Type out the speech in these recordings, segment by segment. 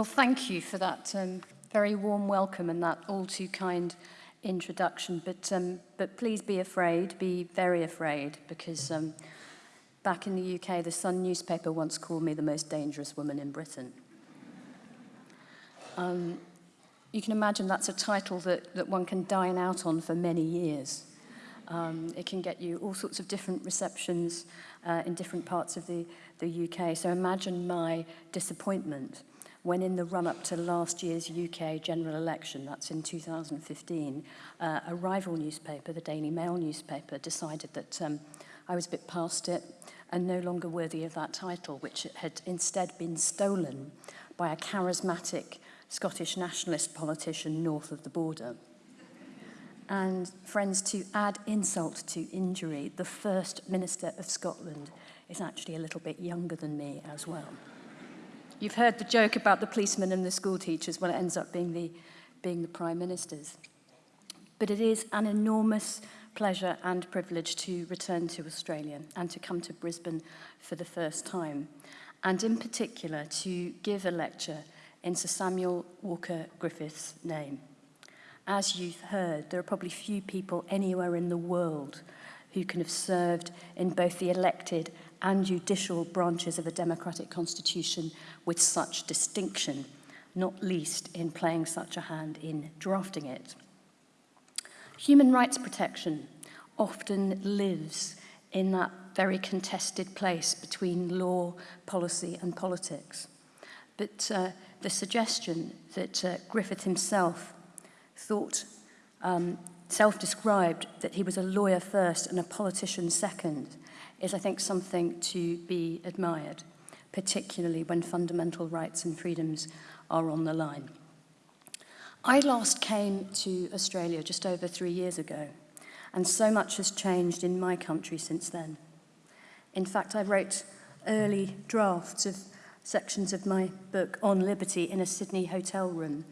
Well, thank you for that um, very warm welcome and that all too kind introduction. But, um, but please be afraid, be very afraid, because um, back in the UK, the Sun newspaper once called me the most dangerous woman in Britain. Um, you can imagine that's a title that, that one can dine out on for many years. Um, it can get you all sorts of different receptions uh, in different parts of the, the UK. So imagine my disappointment when in the run-up to last year's UK general election, that's in 2015, uh, a rival newspaper, the Daily Mail newspaper, decided that um, I was a bit past it and no longer worthy of that title, which had instead been stolen by a charismatic Scottish nationalist politician north of the border. And friends, to add insult to injury, the first Minister of Scotland is actually a little bit younger than me as well. You've heard the joke about the policemen and the school teachers when it ends up being the, being the prime ministers. But it is an enormous pleasure and privilege to return to Australia and to come to Brisbane for the first time. And in particular, to give a lecture in Sir Samuel Walker Griffith's name. As you've heard, there are probably few people anywhere in the world who can have served in both the elected and judicial branches of a democratic constitution with such distinction, not least in playing such a hand in drafting it. Human rights protection often lives in that very contested place between law, policy and politics. But uh, the suggestion that uh, Griffith himself thought, um, self-described that he was a lawyer first and a politician second, is, I think, something to be admired, particularly when fundamental rights and freedoms are on the line. I last came to Australia just over three years ago, and so much has changed in my country since then. In fact, I wrote early drafts of sections of my book on liberty in a Sydney hotel room,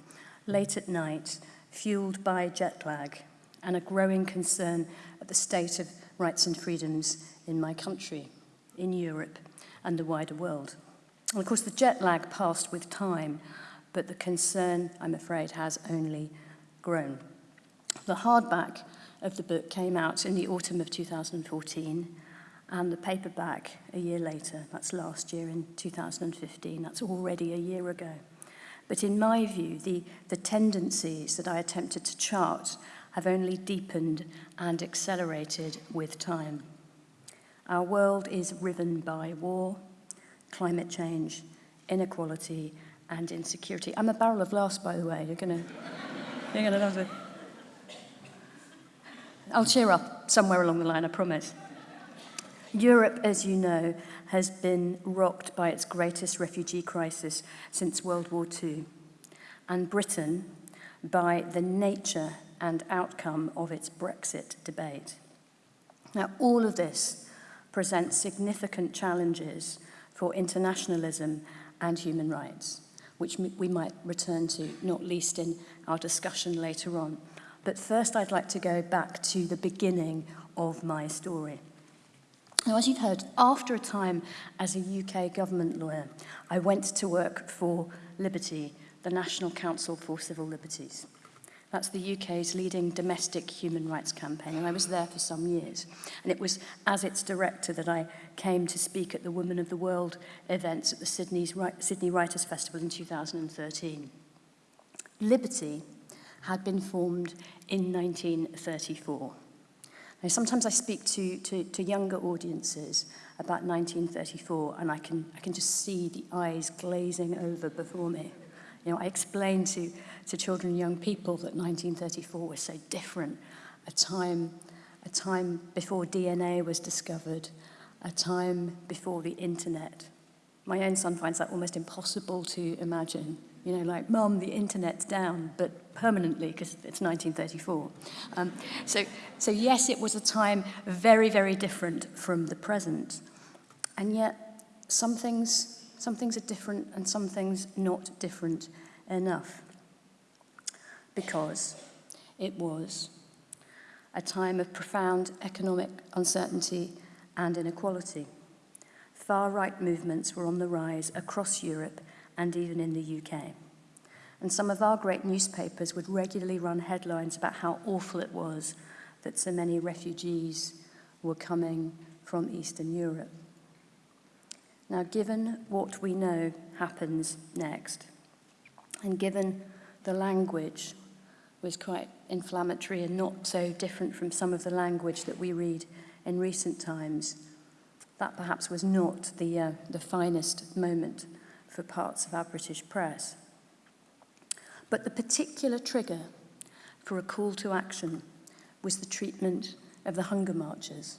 late at night, fueled by jet lag and a growing concern at the state of rights and freedoms in my country, in Europe and the wider world. And of course, the jet lag passed with time, but the concern, I'm afraid, has only grown. The hardback of the book came out in the autumn of 2014, and the paperback a year later, that's last year in 2015, that's already a year ago. But in my view, the, the tendencies that I attempted to chart have only deepened and accelerated with time. Our world is riven by war, climate change, inequality, and insecurity. I'm a barrel of laughs, by the way. You're gonna, you're gonna love it. I'll cheer up somewhere along the line, I promise. Europe, as you know, has been rocked by its greatest refugee crisis since World War II, and Britain by the nature and outcome of its Brexit debate. Now, all of this presents significant challenges for internationalism and human rights, which we might return to, not least in our discussion later on. But first, I'd like to go back to the beginning of my story. Now, as you've heard, after a time as a UK government lawyer, I went to work for Liberty, the National Council for Civil Liberties. That's the UK's leading domestic human rights campaign, and I was there for some years. And it was as its director that I came to speak at the Women of the World events at the Sydney's, Sydney Writers' Festival in 2013. Liberty had been formed in 1934. Now, sometimes I speak to, to, to younger audiences about 1934, and I can, I can just see the eyes glazing over before me. You know, I explain to to children and young people that 1934 was so different, a time, a time before DNA was discovered, a time before the internet. My own son finds that almost impossible to imagine. You know, like, Mum, the internet's down, but permanently, because it's 1934. Um, so, so yes, it was a time very, very different from the present. And yet, some things some things are different and some things not different enough. Because it was a time of profound economic uncertainty and inequality. Far-right movements were on the rise across Europe and even in the UK. And some of our great newspapers would regularly run headlines about how awful it was that so many refugees were coming from Eastern Europe. Now, given what we know happens next, and given the language was quite inflammatory and not so different from some of the language that we read in recent times, that perhaps was not the, uh, the finest moment for parts of our British press. But the particular trigger for a call to action was the treatment of the hunger marchers.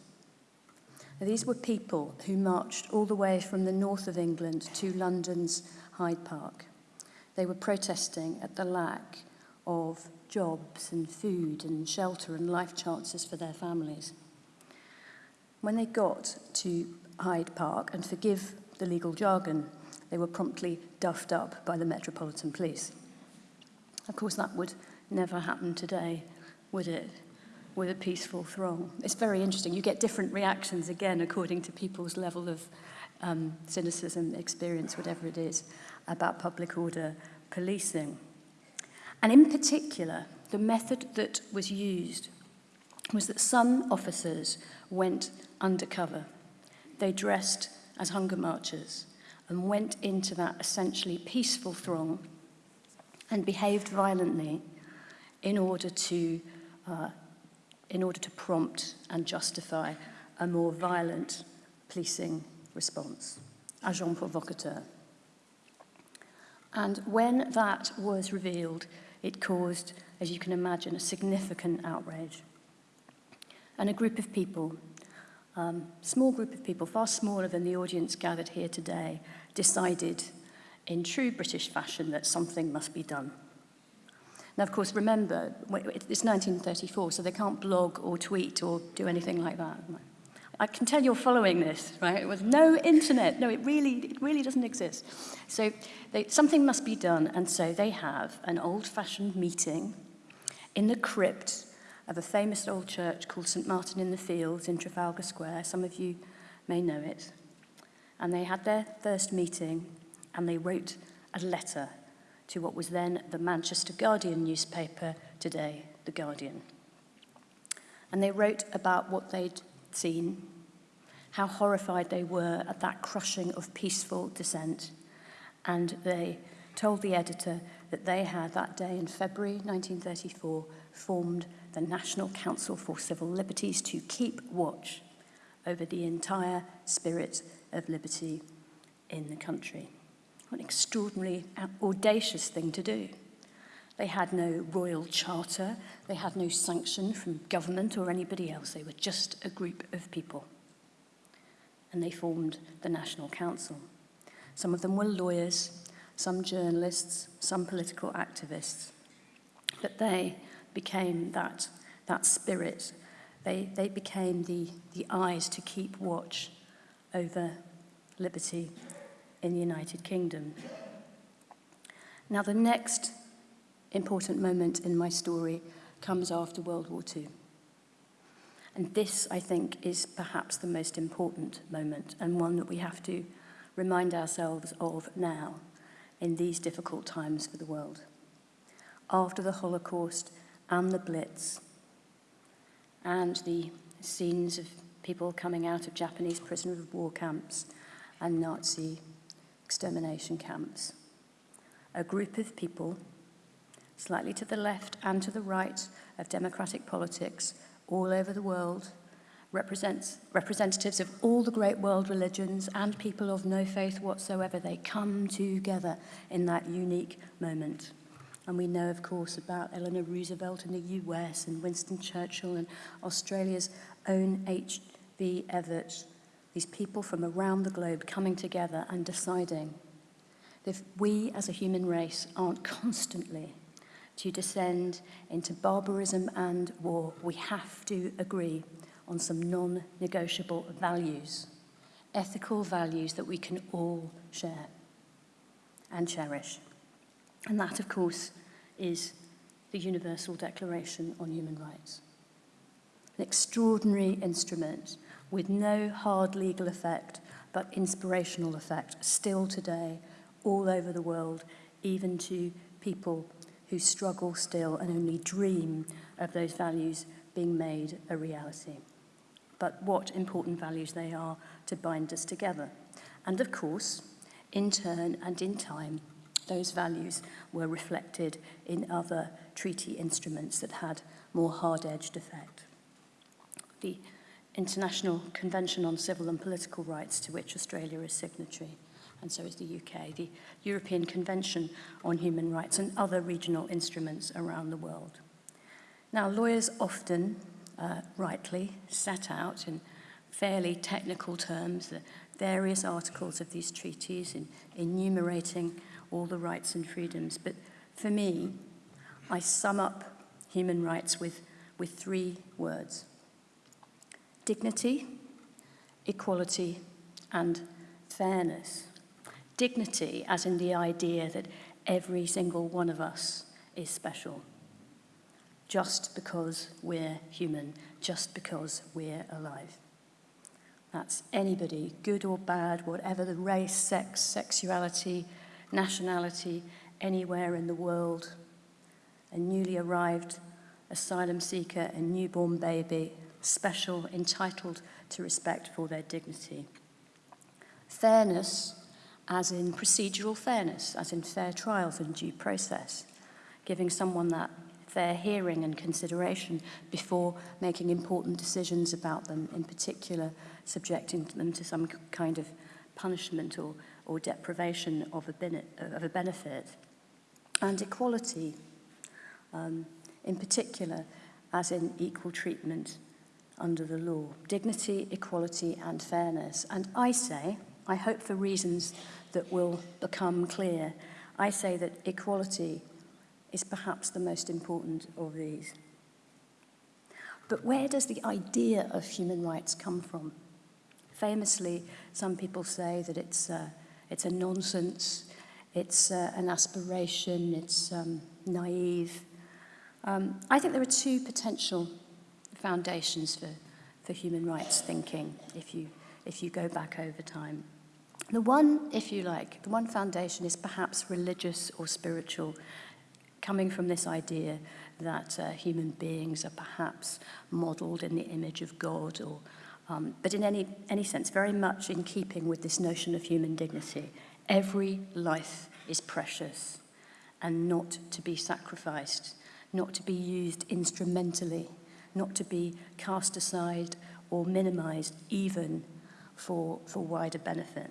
Now, these were people who marched all the way from the north of England to London's Hyde Park. They were protesting at the lack of jobs and food and shelter and life chances for their families. When they got to Hyde Park, and forgive the legal jargon, they were promptly duffed up by the Metropolitan Police. Of course, that would never happen today, would it? With a peaceful throng. It's very interesting. You get different reactions again according to people's level of um, cynicism, experience, whatever it is, about public order policing. And in particular, the method that was used was that some officers went undercover. They dressed as hunger marchers and went into that essentially peaceful throng and behaved violently in order to, uh, in order to prompt and justify a more violent policing response. Agent provocateur. And when that was revealed, It caused, as you can imagine, a significant outrage. And a group of people, um, small group of people, far smaller than the audience gathered here today, decided in true British fashion that something must be done. Now, of course, remember, it's 1934, so they can't blog or tweet or do anything like that. I can tell you're following this, right? With no internet. No, it really, it really doesn't exist. So they, something must be done, and so they have an old-fashioned meeting in the crypt of a famous old church called St Martin in the Fields in Trafalgar Square. Some of you may know it. And they had their first meeting, and they wrote a letter to what was then the Manchester Guardian newspaper, today The Guardian. And they wrote about what they'd seen, how horrified they were at that crushing of peaceful dissent. And they told the editor that they had that day in February 1934 formed the National Council for Civil Liberties to keep watch over the entire spirit of liberty in the country. What an extraordinarily audacious thing to do. They had no royal charter. They had no sanction from government or anybody else. They were just a group of people. And they formed the National Council. Some of them were lawyers, some journalists, some political activists. But they became that, that spirit. They, they became the, the eyes to keep watch over liberty in the United Kingdom. Now the next important moment in my story comes after World War II. And this, I think, is perhaps the most important moment and one that we have to remind ourselves of now in these difficult times for the world. After the Holocaust and the Blitz and the scenes of people coming out of Japanese prisoner of war camps and Nazi extermination camps. A group of people, slightly to the left and to the right of democratic politics all over the world, represents representatives of all the great world religions and people of no faith whatsoever. They come together in that unique moment. And we know, of course, about Eleanor Roosevelt in the US and Winston Churchill and Australia's own H.V. Evatt these people from around the globe coming together and deciding that if we as a human race aren't constantly to descend into barbarism and war, we have to agree on some non-negotiable values, ethical values that we can all share and cherish. And that, of course, is the Universal Declaration on Human Rights. An extraordinary instrument with no hard legal effect, but inspirational effect, still today all over the world, even to people who struggle still and only dream of those values being made a reality. But what important values they are to bind us together. And of course, in turn and in time, those values were reflected in other treaty instruments that had more hard-edged effect. The International Convention on Civil and Political Rights, to which Australia is signatory, and so is the UK, the European Convention on Human Rights, and other regional instruments around the world. Now, lawyers often, uh, rightly, set out in fairly technical terms the various articles of these treaties in enumerating all the rights and freedoms. But for me, I sum up human rights with, with three words. Dignity, equality, and fairness. Dignity, as in the idea that every single one of us is special, just because we're human, just because we're alive. That's anybody, good or bad, whatever the race, sex, sexuality, nationality, anywhere in the world, a newly arrived asylum seeker, a newborn baby, special, entitled to respect for their dignity. Fairness, as in procedural fairness, as in fair trials and due process, giving someone that fair hearing and consideration before making important decisions about them, in particular subjecting them to some kind of punishment or, or deprivation of a, of a benefit. And equality, um, in particular, as in equal treatment under the law. Dignity, equality and fairness. And I say, I hope for reasons that will become clear. I say that equality is perhaps the most important of these. But where does the idea of human rights come from? Famously, some people say that it's, uh, it's a nonsense, it's uh, an aspiration, it's um, naive. Um, I think there are two potential foundations for, for human rights thinking if you, if you go back over time. The one, if you like, the one foundation is perhaps religious or spiritual, coming from this idea that uh, human beings are perhaps modeled in the image of God or um, but in any, any sense, very much in keeping with this notion of human dignity. Every life is precious and not to be sacrificed, not to be used instrumentally, not to be cast aside or minimized even for, for wider benefit.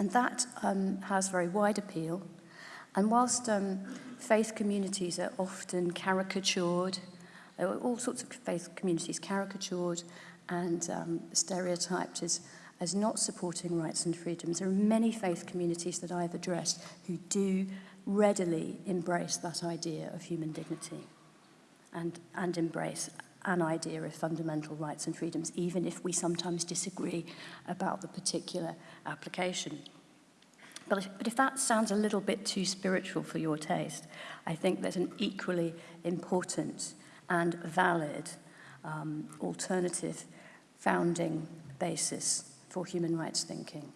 And that um, has very wide appeal. And whilst um, faith communities are often caricatured, all sorts of faith communities caricatured and um, stereotyped as, as not supporting rights and freedoms, there are many faith communities that I've addressed who do readily embrace that idea of human dignity and, and embrace an idea of fundamental rights and freedoms, even if we sometimes disagree about the particular application. But if, but if that sounds a little bit too spiritual for your taste, I think there's an equally important and valid um, alternative founding basis for human rights thinking.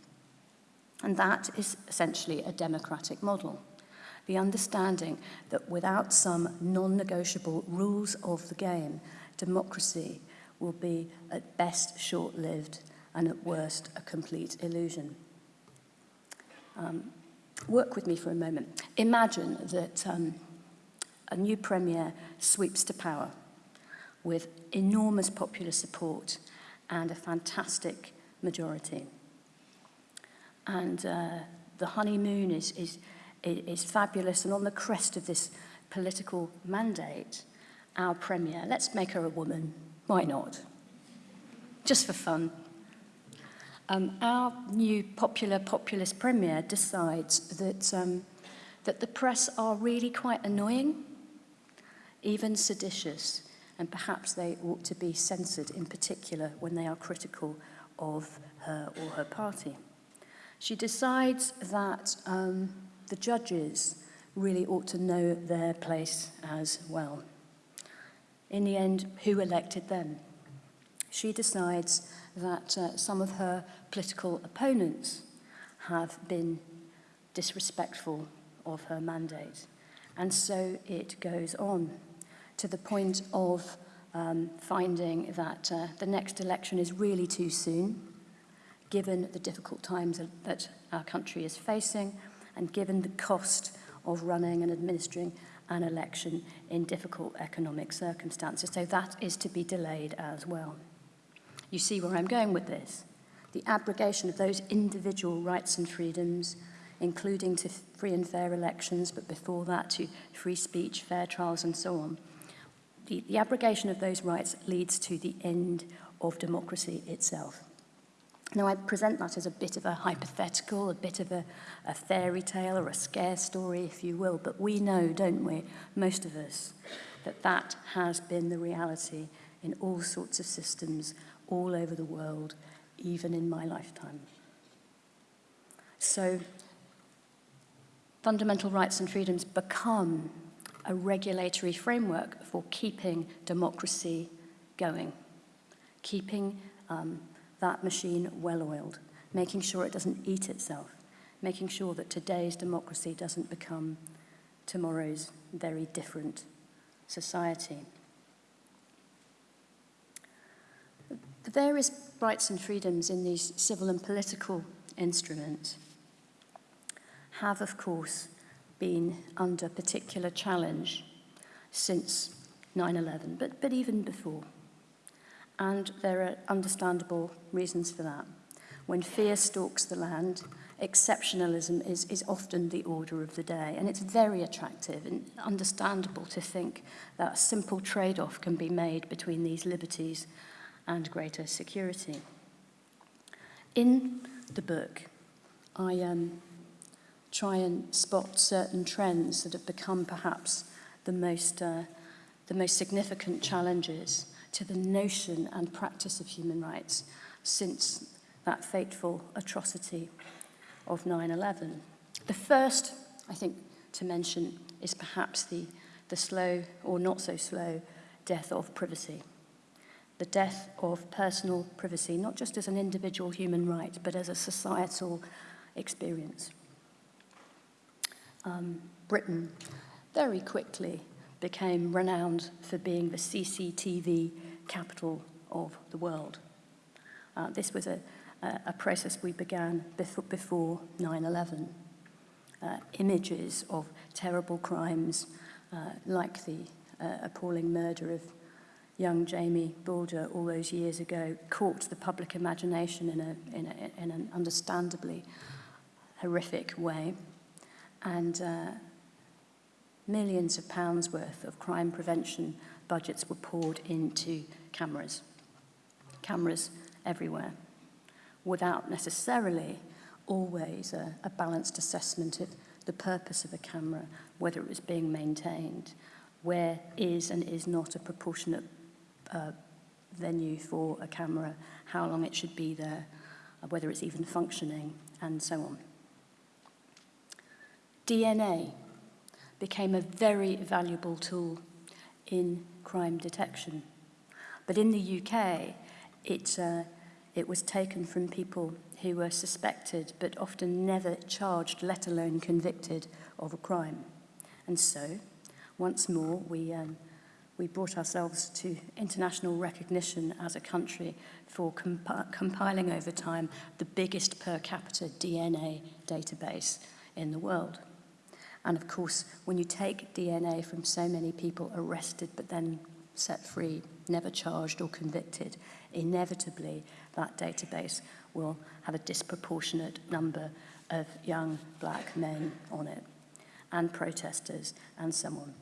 And that is essentially a democratic model. The understanding that without some non-negotiable rules of the game, democracy will be at best short-lived and at worst a complete illusion. Um, work with me for a moment. Imagine that um, a new premier sweeps to power with enormous popular support and a fantastic majority. And uh, the honeymoon is, is, is fabulous, and on the crest of this political mandate, our Premier, let's make her a woman, why not? Just for fun. Um, our new popular populist Premier decides that, um, that the press are really quite annoying, even seditious, and perhaps they ought to be censored in particular when they are critical of her or her party. She decides that um, the judges really ought to know their place as well. in the end, who elected them. She decides that uh, some of her political opponents have been disrespectful of her mandate. And so it goes on to the point of um, finding that uh, the next election is really too soon, given the difficult times that our country is facing and given the cost of running and administering an election in difficult economic circumstances. So that is to be delayed as well. You see where I'm going with this. The abrogation of those individual rights and freedoms, including to free and fair elections, but before that to free speech, fair trials and so on. The, the abrogation of those rights leads to the end of democracy itself. Now, I present that as a bit of a hypothetical, a bit of a, a fairy tale or a scare story, if you will, but we know, don't we, most of us, that that has been the reality in all sorts of systems all over the world, even in my lifetime. So, fundamental rights and freedoms become a regulatory framework for keeping democracy going, keeping um, that machine well-oiled, making sure it doesn't eat itself, making sure that today's democracy doesn't become tomorrow's very different society. The various rights and freedoms in these civil and political instruments have, of course, been under particular challenge since 9-11, but, but even before. And there are understandable reasons for that. When fear stalks the land, exceptionalism is, is often the order of the day. And it's very attractive and understandable to think that a simple trade-off can be made between these liberties and greater security. In the book, I um, try and spot certain trends that have become perhaps the most, uh, the most significant challenges to the notion and practice of human rights since that fateful atrocity of 9-11. The first, I think, to mention is perhaps the, the slow or not so slow death of privacy. The death of personal privacy, not just as an individual human right, but as a societal experience. Um, Britain very quickly became renowned for being the CCTV capital of the world. Uh, this was a, a, process we began before 9-11. Uh, images of terrible crimes uh, like the uh, appalling murder of young Jamie Bulger all those years ago caught the public imagination in, a, in, a, in an understandably horrific way. And uh, millions of pounds worth of crime prevention budgets were poured into cameras. Cameras everywhere, without necessarily always a, a balanced assessment of the purpose of a camera, whether it was being maintained, where is and is not a proportionate uh, venue for a camera, how long it should be there, uh, whether it's even functioning, and so on. DNA became a very valuable tool in crime detection. But in the UK, it, uh, it was taken from people who were suspected but often never charged, let alone convicted, of a crime. And so, once more, we, um, we brought ourselves to international recognition as a country for compi compiling over time the biggest per capita DNA database in the world. And of course, when you take DNA from so many people arrested but then set free, never charged or convicted, inevitably that database will have a disproportionate number of young black men on it and protesters and so on.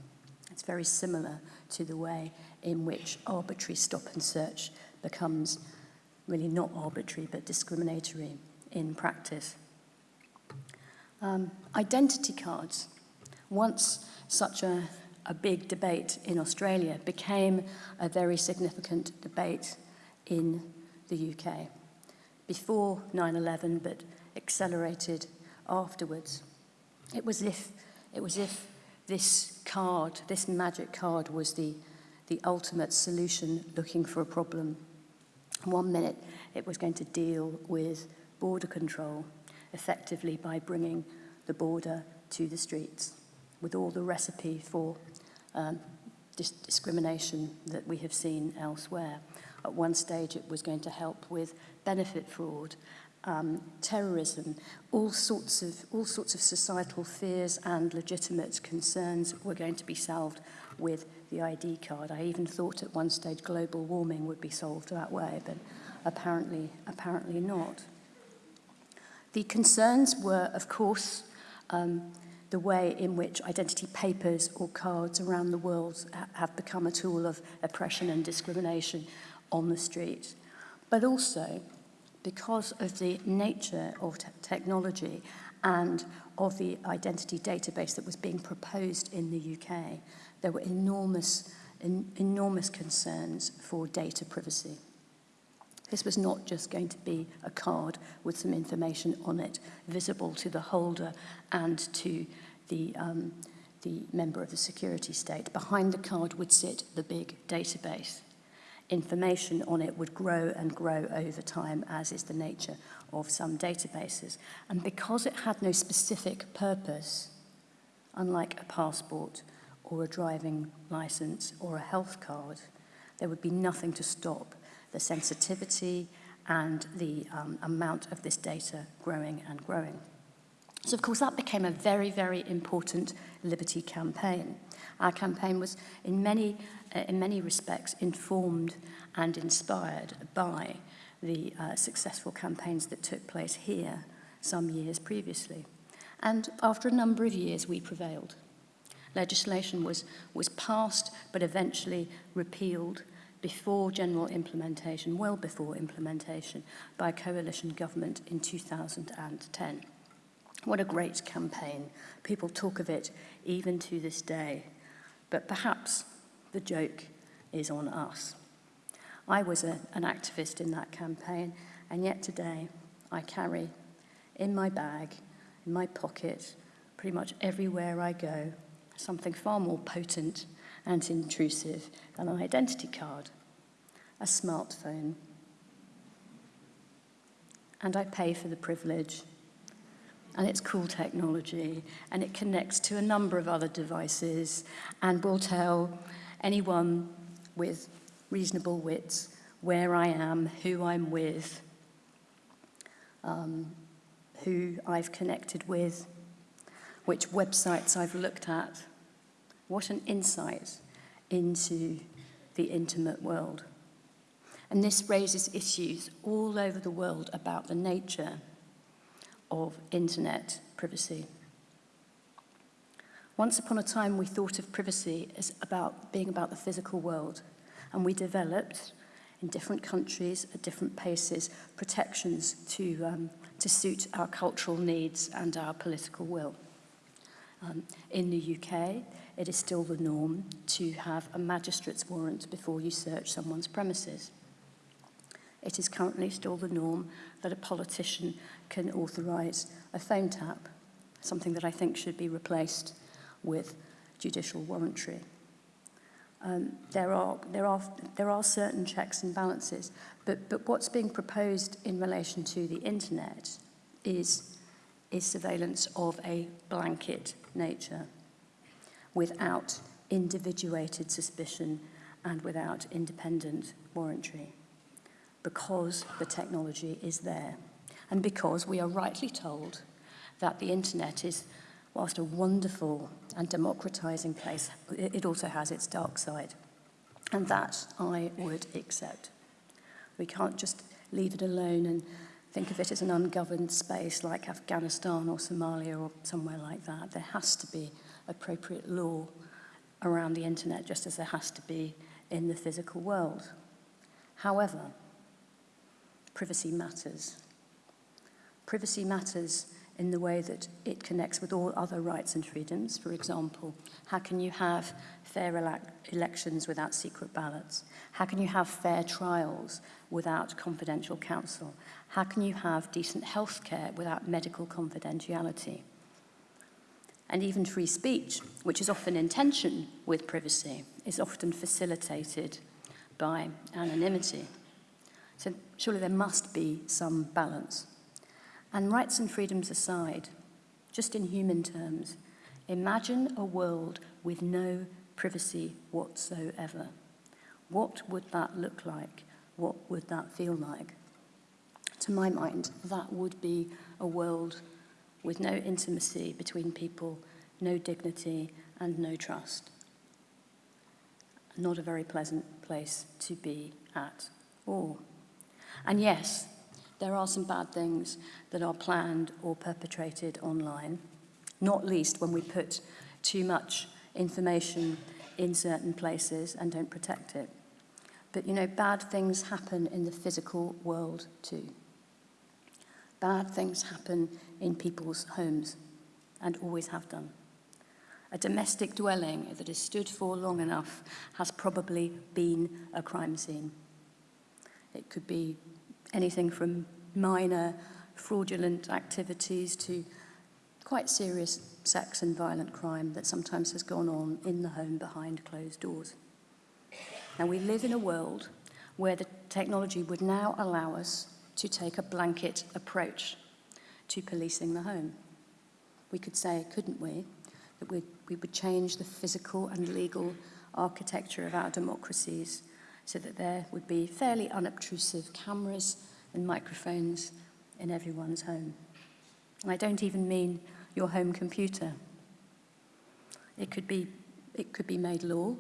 It's very similar to the way in which arbitrary stop and search becomes really not arbitrary but discriminatory in practice. Um, identity cards once such a, a big debate in Australia became a very significant debate in the UK. Before 9-11, but accelerated afterwards. It was if, it was if this card, this magic card was the, the ultimate solution looking for a problem. One minute it was going to deal with border control effectively by bringing the border to the streets, with all the recipe for um, dis discrimination that we have seen elsewhere. At one stage, it was going to help with benefit fraud, um, terrorism, all sorts of all sorts of societal fears and legitimate concerns were going to be solved with the ID card. I even thought at one stage global warming would be solved that way, but apparently apparently not. The concerns were, of course, um, the way in which identity papers or cards around the world ha have become a tool of oppression and discrimination on the street. But also, because of the nature of te technology and of the identity database that was being proposed in the UK, there were enormous, en enormous concerns for data privacy. This was not just going to be a card with some information on it visible to the holder and to the, um, the member of the security state. Behind the card would sit the big database information on it would grow and grow over time, as is the nature of some databases. And because it had no specific purpose, unlike a passport or a driving license or a health card, there would be nothing to stop the sensitivity and the um, amount of this data growing and growing. So, of course, that became a very, very important liberty campaign. Our campaign was, in many uh, in many respects informed and inspired by the uh, successful campaigns that took place here some years previously. And after a number of years, we prevailed. Legislation was, was passed, but eventually repealed before general implementation, well before implementation, by a coalition government in 2010. What a great campaign. People talk of it even to this day. But perhaps the joke is on us. I was a, an activist in that campaign, and yet today I carry in my bag, in my pocket, pretty much everywhere I go, something far more potent and intrusive than an identity card, a smartphone. And I pay for the privilege and it's cool technology and it connects to a number of other devices and will tell anyone with reasonable wits where I am, who I'm with, um, who I've connected with, which websites I've looked at. What an insight into the intimate world. And this raises issues all over the world about the nature of internet privacy. Once upon a time, we thought of privacy as about being about the physical world, and we developed in different countries at different paces protections to, um, to suit our cultural needs and our political will. Um, in the UK, it is still the norm to have a magistrate's warrant before you search someone's premises. It is currently still the norm that a politician can authorise a phone tap, something that I think should be replaced with judicial warrantry. Um, there, are, there, are, there are certain checks and balances, but, but what's being proposed in relation to the internet is, is surveillance of a blanket nature without individuated suspicion and without independent warrantry because the technology is there and because we are rightly told that the internet is whilst a wonderful and democratizing place, it also has its dark side. And that I would accept. We can't just leave it alone and think of it as an ungoverned space like Afghanistan or Somalia or somewhere like that. There has to be appropriate law around the internet just as there has to be in the physical world. However, privacy matters. Privacy matters in the way that it connects with all other rights and freedoms. For example, how can you have fair ele elections without secret ballots? How can you have fair trials without confidential counsel? How can you have decent health care without medical confidentiality? And even free speech, which is often in tension with privacy, is often facilitated by anonymity. So surely there must be some balance. And rights and freedoms aside, just in human terms, imagine a world with no privacy whatsoever. What would that look like? What would that feel like? To my mind, that would be a world with no intimacy between people, no dignity, and no trust. Not a very pleasant place to be at all. And yes, there are some bad things that are planned or perpetrated online, not least when we put too much information in certain places and don't protect it. But you know, bad things happen in the physical world too. Bad things happen in people's homes and always have done. A domestic dwelling that has stood for long enough has probably been a crime scene. It could be anything from minor fraudulent activities to quite serious sex and violent crime that sometimes has gone on in the home behind closed doors. Now, we live in a world where the technology would now allow us to take a blanket approach to policing the home. We could say, couldn't we, that we, we would change the physical and legal architecture of our democracies so that there would be fairly unobtrusive cameras and microphones in everyone's home. And I don't even mean your home computer. It could be, it could be made law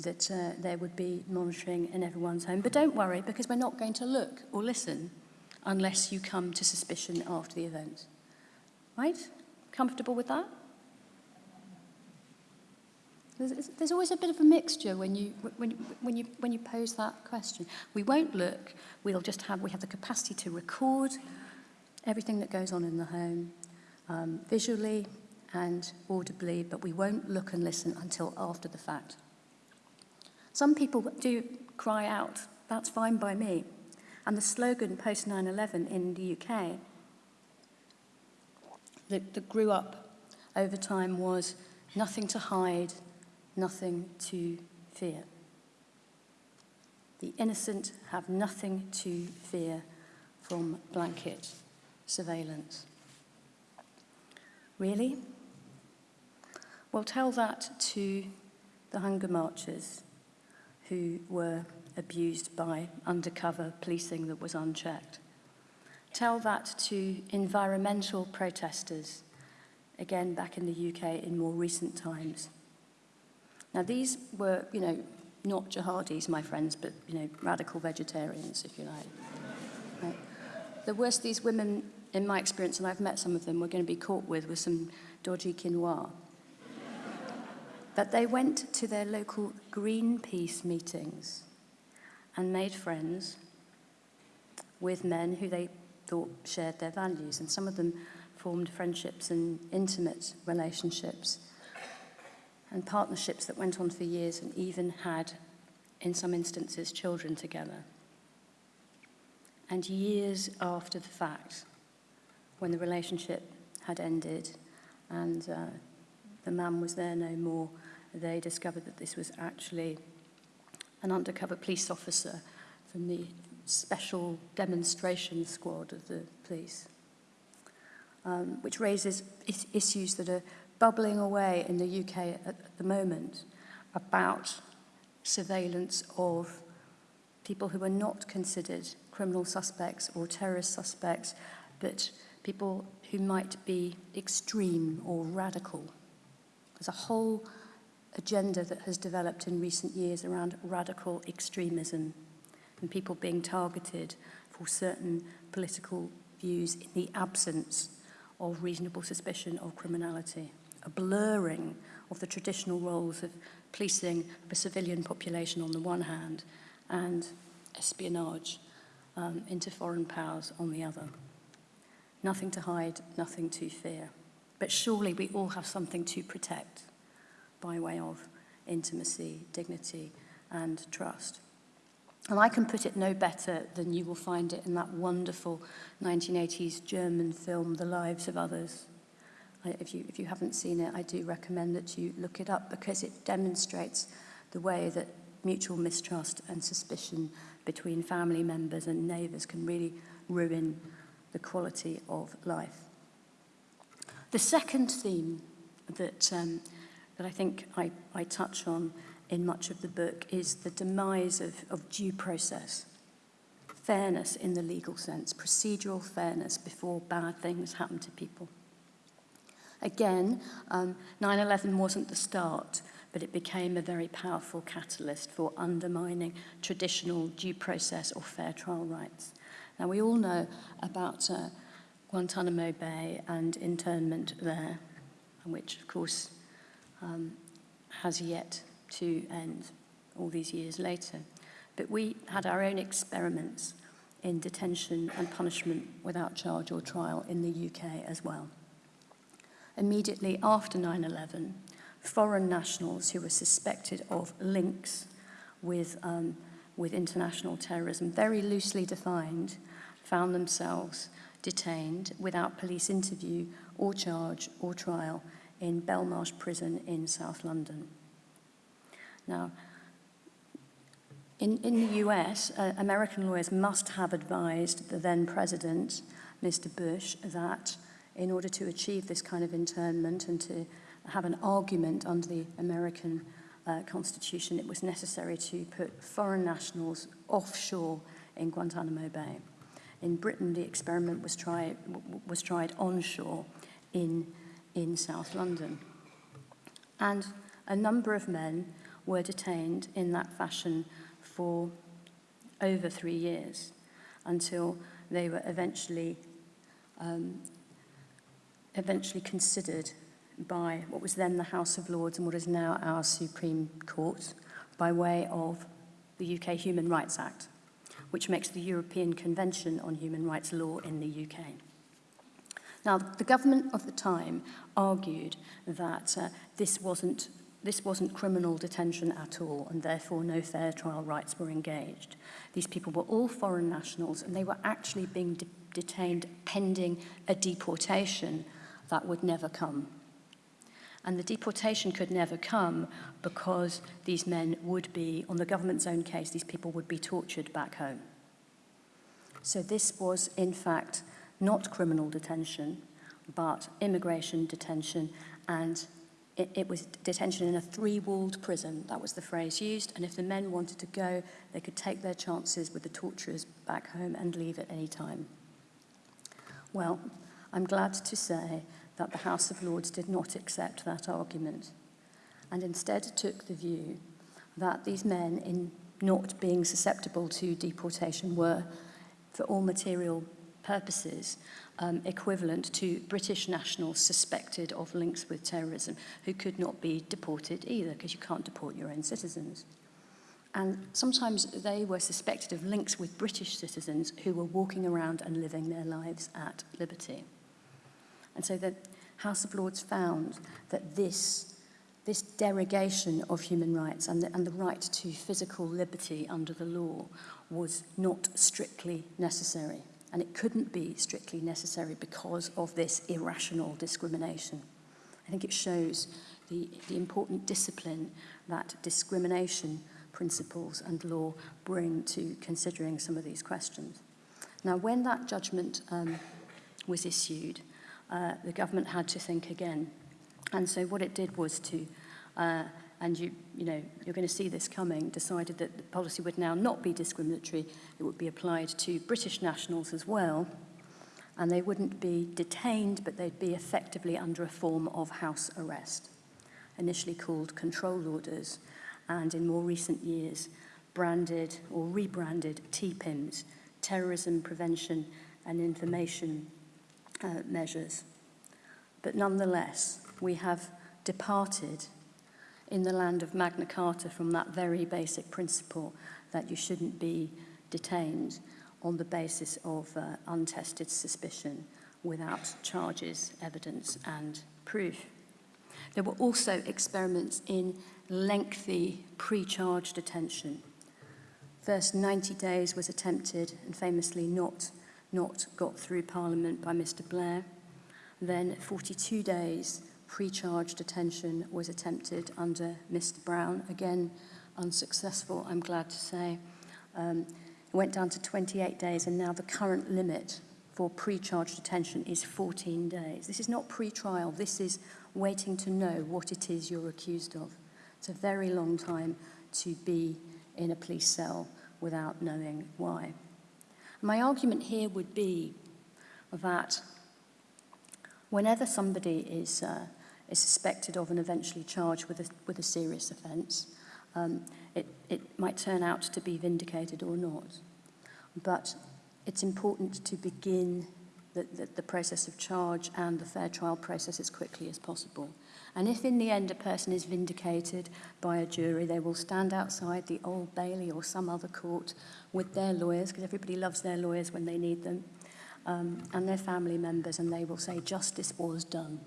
that uh, there would be monitoring in everyone's home. But don't worry, because we're not going to look or listen unless you come to suspicion after the event. Right? Comfortable with that? There's, there's always a bit of a mixture when you, when, when, you, when you pose that question. We won't look, we'll just have, we have the capacity to record everything that goes on in the home, um, visually and audibly, but we won't look and listen until after the fact. Some people do cry out, that's fine by me. And the slogan post 9 11 in the UK that, that grew up over time was nothing to hide, nothing to fear. The innocent have nothing to fear from blanket surveillance. Really? Well, tell that to the hunger marchers who were abused by undercover policing that was unchecked. Tell that to environmental protesters, again back in the UK in more recent times. Now these were, you know, not jihadis, my friends, but, you know, radical vegetarians, if you like. Right? The worst these women, in my experience, and I've met some of them, were going to be caught with was some dodgy quinoa but they went to their local Greenpeace meetings and made friends with men who they thought shared their values. And some of them formed friendships and intimate relationships and partnerships that went on for years and even had, in some instances, children together. And years after the fact, when the relationship had ended and uh, the man was there no more, they discovered that this was actually an undercover police officer from the special demonstration squad of the police, um, which raises is issues that are bubbling away in the UK at, at the moment about surveillance of people who are not considered criminal suspects or terrorist suspects, but people who might be extreme or radical. There's a whole agenda that has developed in recent years around radical extremism and people being targeted for certain political views in the absence of reasonable suspicion of criminality, a blurring of the traditional roles of policing the a civilian population on the one hand and espionage um, into foreign powers on the other. Nothing to hide, nothing to fear. But surely we all have something to protect. By way of intimacy, dignity, and trust. And I can put it no better than you will find it in that wonderful 1980s German film, The Lives of Others. If you, if you haven't seen it, I do recommend that you look it up because it demonstrates the way that mutual mistrust and suspicion between family members and neighbours can really ruin the quality of life. The second theme that, um, that I think I, I touch on in much of the book is the demise of, of due process. Fairness in the legal sense, procedural fairness before bad things happen to people. Again, 9-11 um, wasn't the start, but it became a very powerful catalyst for undermining traditional due process or fair trial rights. Now, we all know about uh, Guantanamo Bay and internment there, which, of course, um, has yet to end all these years later. But we had our own experiments in detention and punishment without charge or trial in the UK as well. Immediately after 9-11, foreign nationals who were suspected of links with, um, with international terrorism, very loosely defined, found themselves detained without police interview or charge or trial in Belmarsh Prison in South London. Now, in, in the US, uh, American lawyers must have advised the then president, Mr. Bush, that in order to achieve this kind of internment and to have an argument under the American uh, Constitution, it was necessary to put foreign nationals offshore in Guantanamo Bay. In Britain, the experiment was, try, was tried onshore in, in South London. And a number of men were detained in that fashion for over three years until they were eventually, um, eventually considered by what was then the House of Lords and what is now our Supreme Court by way of the UK Human Rights Act, which makes the European Convention on Human Rights law in the UK. Now, the government of the time argued that uh, this wasn't this wasn't criminal detention at all, and therefore no fair trial rights were engaged. These people were all foreign nationals, and they were actually being de detained pending a deportation that would never come. And the deportation could never come because these men would be, on the government's own case, these people would be tortured back home. So this was, in fact, not criminal detention, but immigration detention and it, it was detention in a three-walled prison. That was the phrase used. And if the men wanted to go, they could take their chances with the torturers back home and leave at any time. Well, I'm glad to say that the House of Lords did not accept that argument and instead took the view that these men, in not being susceptible to deportation, were, for all material purposes, um, equivalent to British nationals suspected of links with terrorism who could not be deported either because you can't deport your own citizens. And sometimes they were suspected of links with British citizens who were walking around and living their lives at liberty. And so the House of Lords found that this, this derogation of human rights and the, and the right to physical liberty under the law was not strictly necessary and it couldn't be strictly necessary because of this irrational discrimination. I think it shows the, the important discipline that discrimination principles and law bring to considering some of these questions. Now, when that judgment um, was issued, uh, the government had to think again. And so what it did was to uh, and you, you know, you're going to see this coming, decided that the policy would now not be discriminatory, it would be applied to British nationals as well, and they wouldn't be detained, but they'd be effectively under a form of house arrest, initially called control orders, and in more recent years, branded or rebranded TPIMs, terrorism prevention and information uh, measures. But nonetheless, we have departed in the land of Magna Carta from that very basic principle that you shouldn't be detained on the basis of uh, untested suspicion without charges, evidence and proof. There were also experiments in lengthy pre-charge detention. First 90 days was attempted and famously not, not got through Parliament by Mr Blair. Then 42 days pre-charge detention was attempted under Mr Brown, again unsuccessful, I'm glad to say. Um, it went down to 28 days and now the current limit for pre-charge detention is 14 days. This is not pre-trial, this is waiting to know what it is you're accused of. It's a very long time to be in a police cell without knowing why. My argument here would be that whenever somebody is, uh, is suspected of and eventually charged with a, with a serious offence, um, it, it might turn out to be vindicated or not. But it's important to begin the, the, the process of charge and the fair trial process as quickly as possible. And if in the end a person is vindicated by a jury, they will stand outside the Old Bailey or some other court with their lawyers, because everybody loves their lawyers when they need them, um, and their family members, and they will say justice was done.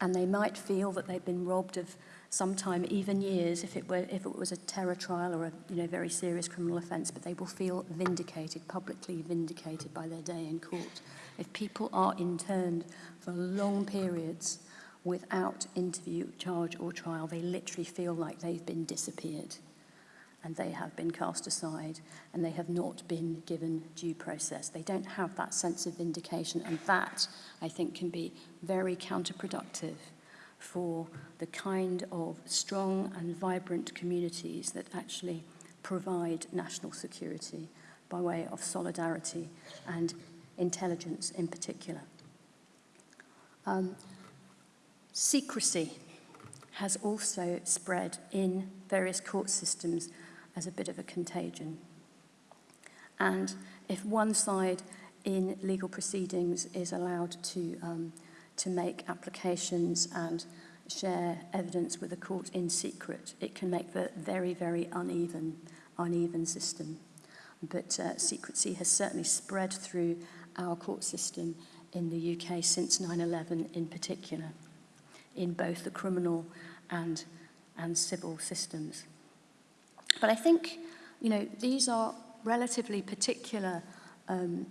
and they might feel that they've been robbed of some time, even years, if it, were, if it was a terror trial or a you know, very serious criminal offence, but they will feel vindicated, publicly vindicated by their day in court. If people are interned for long periods without interview, charge or trial, they literally feel like they've been disappeared. And they have been cast aside and they have not been given due process they don't have that sense of vindication and that i think can be very counterproductive for the kind of strong and vibrant communities that actually provide national security by way of solidarity and intelligence in particular. Um, secrecy has also spread in various court systems as a bit of a contagion. And if one side in legal proceedings is allowed to, um, to make applications and share evidence with the court in secret, it can make the very, very uneven, uneven system. But uh, secrecy has certainly spread through our court system in the UK since 9-11 in particular, in both the criminal and, and civil systems. But I think, you know, these are relatively particular um,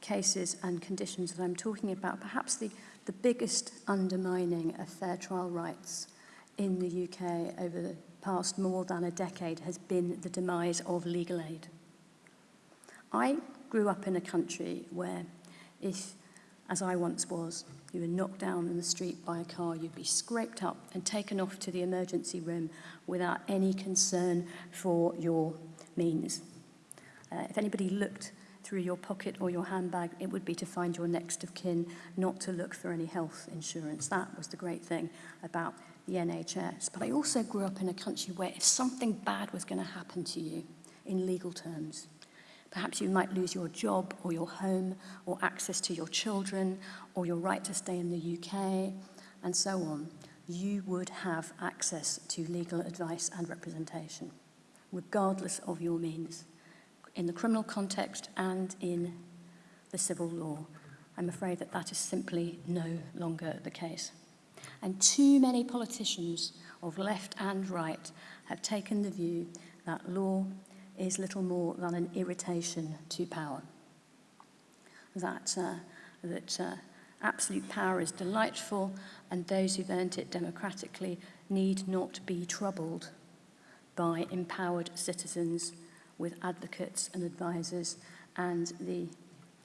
cases and conditions that I'm talking about. Perhaps the, the biggest undermining of fair trial rights in the UK over the past more than a decade has been the demise of legal aid. I grew up in a country where if, as I once was, You were knocked down in the street by a car. You'd be scraped up and taken off to the emergency room without any concern for your means. Uh, if anybody looked through your pocket or your handbag, it would be to find your next of kin, not to look for any health insurance. That was the great thing about the NHS. But I also grew up in a country where if something bad was going to happen to you, in legal terms, Perhaps you might lose your job or your home or access to your children or your right to stay in the UK and so on. You would have access to legal advice and representation, regardless of your means, in the criminal context and in the civil law. I'm afraid that that is simply no longer the case. And too many politicians of left and right have taken the view that law is little more than an irritation to power. That, uh, that uh, absolute power is delightful and those who've earned it democratically need not be troubled by empowered citizens with advocates and advisors and the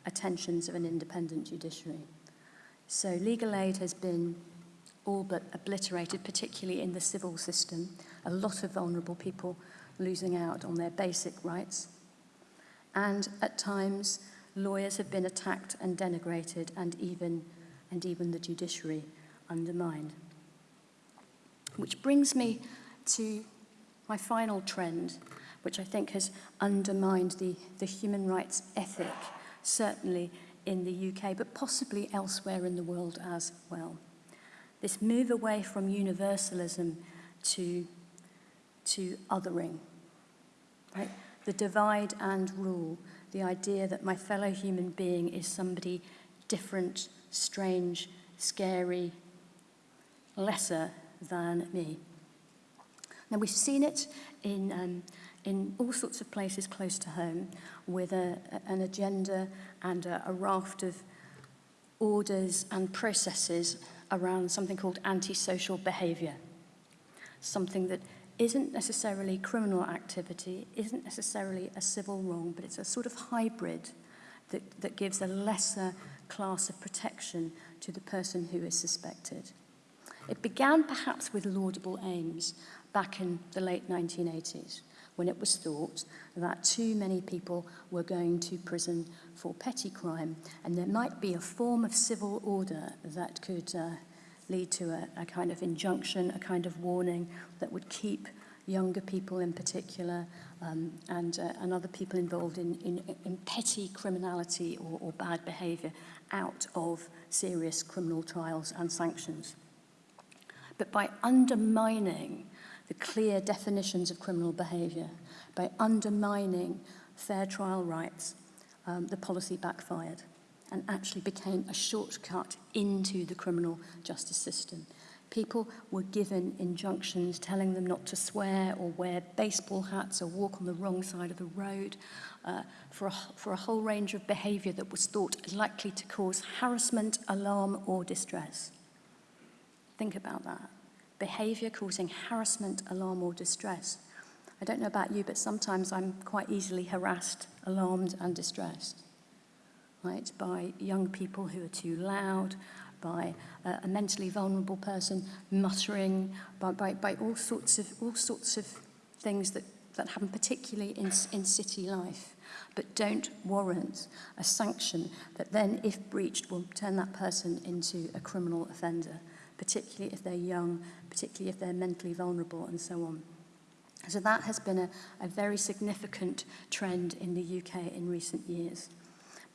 attentions of an independent judiciary. So legal aid has been all but obliterated, particularly in the civil system. A lot of vulnerable people losing out on their basic rights. And at times, lawyers have been attacked and denigrated and even, and even the judiciary undermined. Which brings me to my final trend, which I think has undermined the, the human rights ethic, certainly in the UK, but possibly elsewhere in the world as well. This move away from universalism to, to othering, right? The divide and rule, the idea that my fellow human being is somebody different, strange, scary, lesser than me. Now, we've seen it in um, in all sorts of places close to home with a, an agenda and a, a raft of orders and processes around something called antisocial behaviour. Something that isn't necessarily criminal activity, isn't necessarily a civil wrong, but it's a sort of hybrid that, that gives a lesser class of protection to the person who is suspected. It began perhaps with laudable aims back in the late 1980s when it was thought that too many people were going to prison for petty crime and there might be a form of civil order that could uh, lead to a, a kind of injunction, a kind of warning that would keep younger people in particular um, and, uh, and other people involved in, in, in petty criminality or, or bad behaviour out of serious criminal trials and sanctions. But by undermining the clear definitions of criminal behaviour, by undermining fair trial rights, um, the policy backfired and actually became a shortcut into the criminal justice system. People were given injunctions telling them not to swear or wear baseball hats or walk on the wrong side of the road uh, for, a, for a whole range of behaviour that was thought likely to cause harassment, alarm or distress. Think about that. Behaviour causing harassment, alarm or distress. I don't know about you, but sometimes I'm quite easily harassed, alarmed and distressed right, by young people who are too loud, by uh, a mentally vulnerable person muttering, by, by, by all sorts of all sorts of things that, that happen particularly in, in city life, but don't warrant a sanction that then, if breached, will turn that person into a criminal offender, particularly if they're young, particularly if they're mentally vulnerable and so on. So that has been a, a very significant trend in the UK in recent years.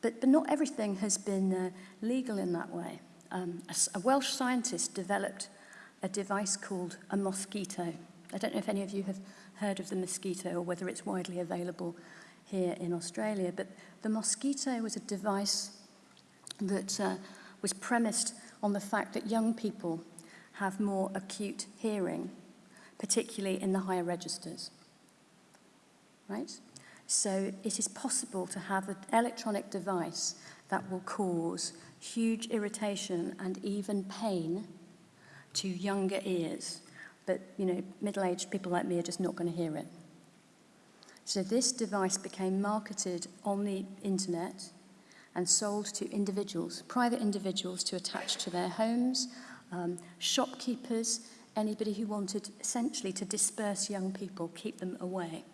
But, but not everything has been uh, legal in that way. Um, a, a Welsh scientist developed a device called a mosquito. I don't know if any of you have heard of the mosquito or whether it's widely available here in Australia, but the mosquito was a device that uh, was premised on the fact that young people have more acute hearing, particularly in the higher registers. Right? So it is possible to have an electronic device that will cause huge irritation and even pain to younger ears. But, you know, middle-aged people like me are just not going to hear it. So this device became marketed on the internet and sold to individuals, private individuals to attach to their homes, um, shopkeepers, anybody who wanted essentially to disperse young people, keep them away.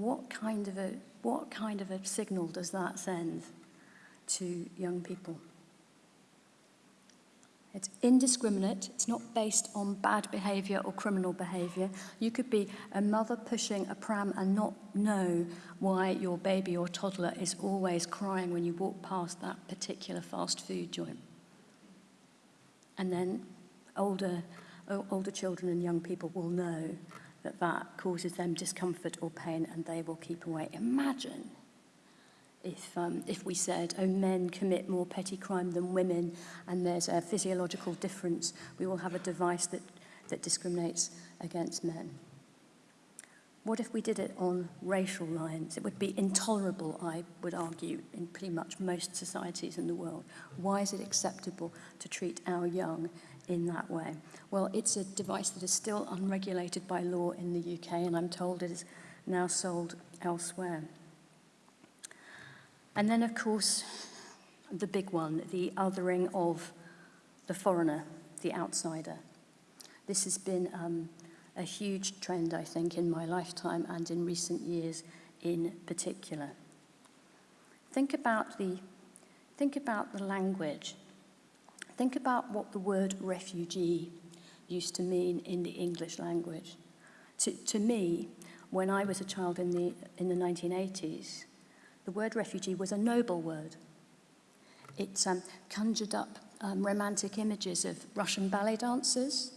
What kind of a, what kind of a signal does that send? to young people. It's indiscriminate. It's not based on bad behaviour or criminal behaviour. You could be a mother pushing a pram and not know why your baby or toddler is always crying when you walk past that particular fast food joint. And then older, older children and young people will know that that causes them discomfort or pain and they will keep away. Imagine if, um, if we said, oh, men commit more petty crime than women and there's a physiological difference, we will have a device that, that discriminates against men. What if we did it on racial lines? It would be intolerable, I would argue, in pretty much most societies in the world. Why is it acceptable to treat our young in that way? Well, it's a device that is still unregulated by law in the UK, and I'm told it is now sold elsewhere. And then, of course, the big one, the othering of the foreigner, the outsider. This has been um, a huge trend, I think, in my lifetime and in recent years in particular. Think about the, think about the language. Think about what the word refugee used to mean in the English language. To, to me, when I was a child in the, in the 1980s, the word refugee was a noble word. It um, conjured up um, romantic images of Russian ballet dancers,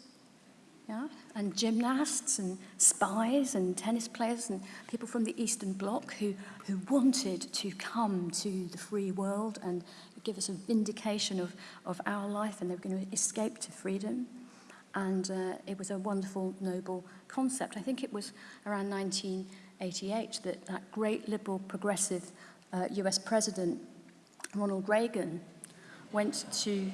yeah, and gymnasts and spies and tennis players and people from the Eastern Bloc who, who wanted to come to the free world and give us a vindication of, of our life and they were going to escape to freedom. And uh, it was a wonderful, noble concept. I think it was around 1988 that that great liberal progressive uh, US president, Ronald Reagan, went to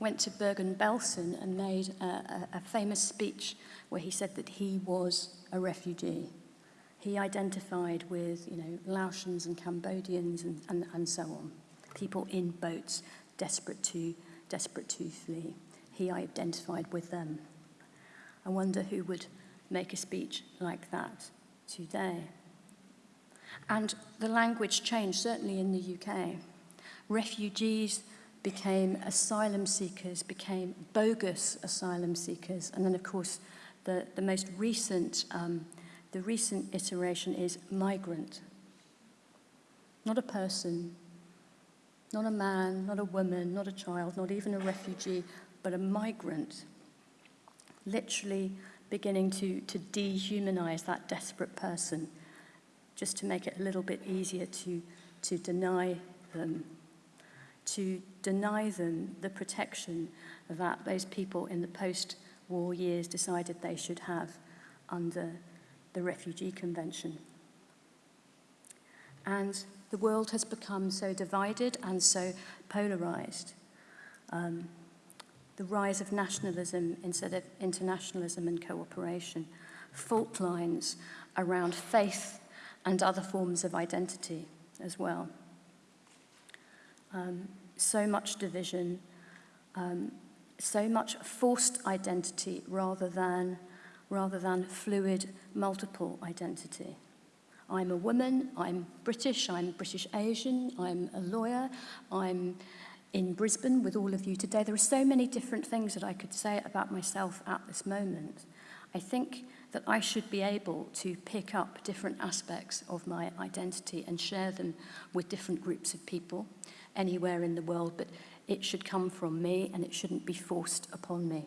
went to Bergen-Belsen and made a, a, a famous speech where he said that he was a refugee. He identified with, you know, Laotians and Cambodians and, and, and so on. People in boats, desperate to, desperate to flee. He identified with them. I wonder who would make a speech like that today. And the language changed, certainly in the UK. Refugees became asylum seekers, became bogus asylum seekers. And then, of course, the, the most recent, um, the recent iteration is migrant. Not a person, Not a man, not a woman, not a child, not even a refugee, but a migrant. Literally beginning to, to dehumanize that desperate person just to make it a little bit easier to, to deny them, to deny them the protection that those people in the post-war years decided they should have under the Refugee Convention. And the world has become so divided and so polarized. Um, the rise of nationalism instead of internationalism and cooperation, fault lines around faith and other forms of identity as well. Um, so much division, um, so much forced identity rather than, rather than fluid multiple identity. I'm a woman, I'm British, I'm British Asian, I'm a lawyer, I'm in Brisbane with all of you today. There are so many different things that I could say about myself at this moment. I think that I should be able to pick up different aspects of my identity and share them with different groups of people anywhere in the world, but it should come from me and it shouldn't be forced upon me.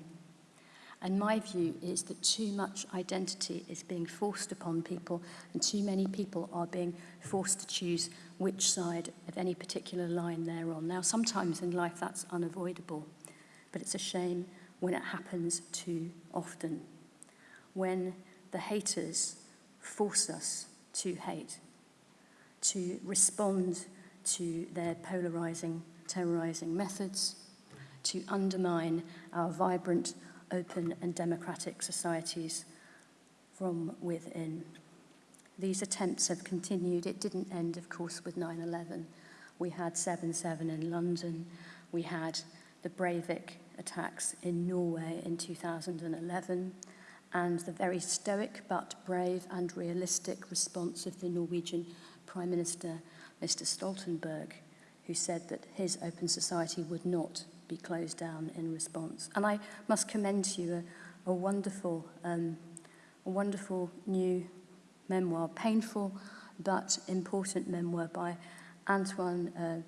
And my view is that too much identity is being forced upon people and too many people are being forced to choose which side of any particular line they're on. Now, sometimes in life that's unavoidable, but it's a shame when it happens too often. When the haters force us to hate, to respond to their polarizing, terrorizing methods, to undermine our vibrant open and democratic societies from within. These attempts have continued. It didn't end, of course, with 9-11. We had 7-7 in London. We had the Breivik attacks in Norway in 2011 and the very stoic but brave and realistic response of the Norwegian Prime Minister, Mr Stoltenberg, who said that his open society would not be closed down in response. And I must commend to you a, a wonderful, um, a wonderful new memoir, painful but important memoir by Antoine uh,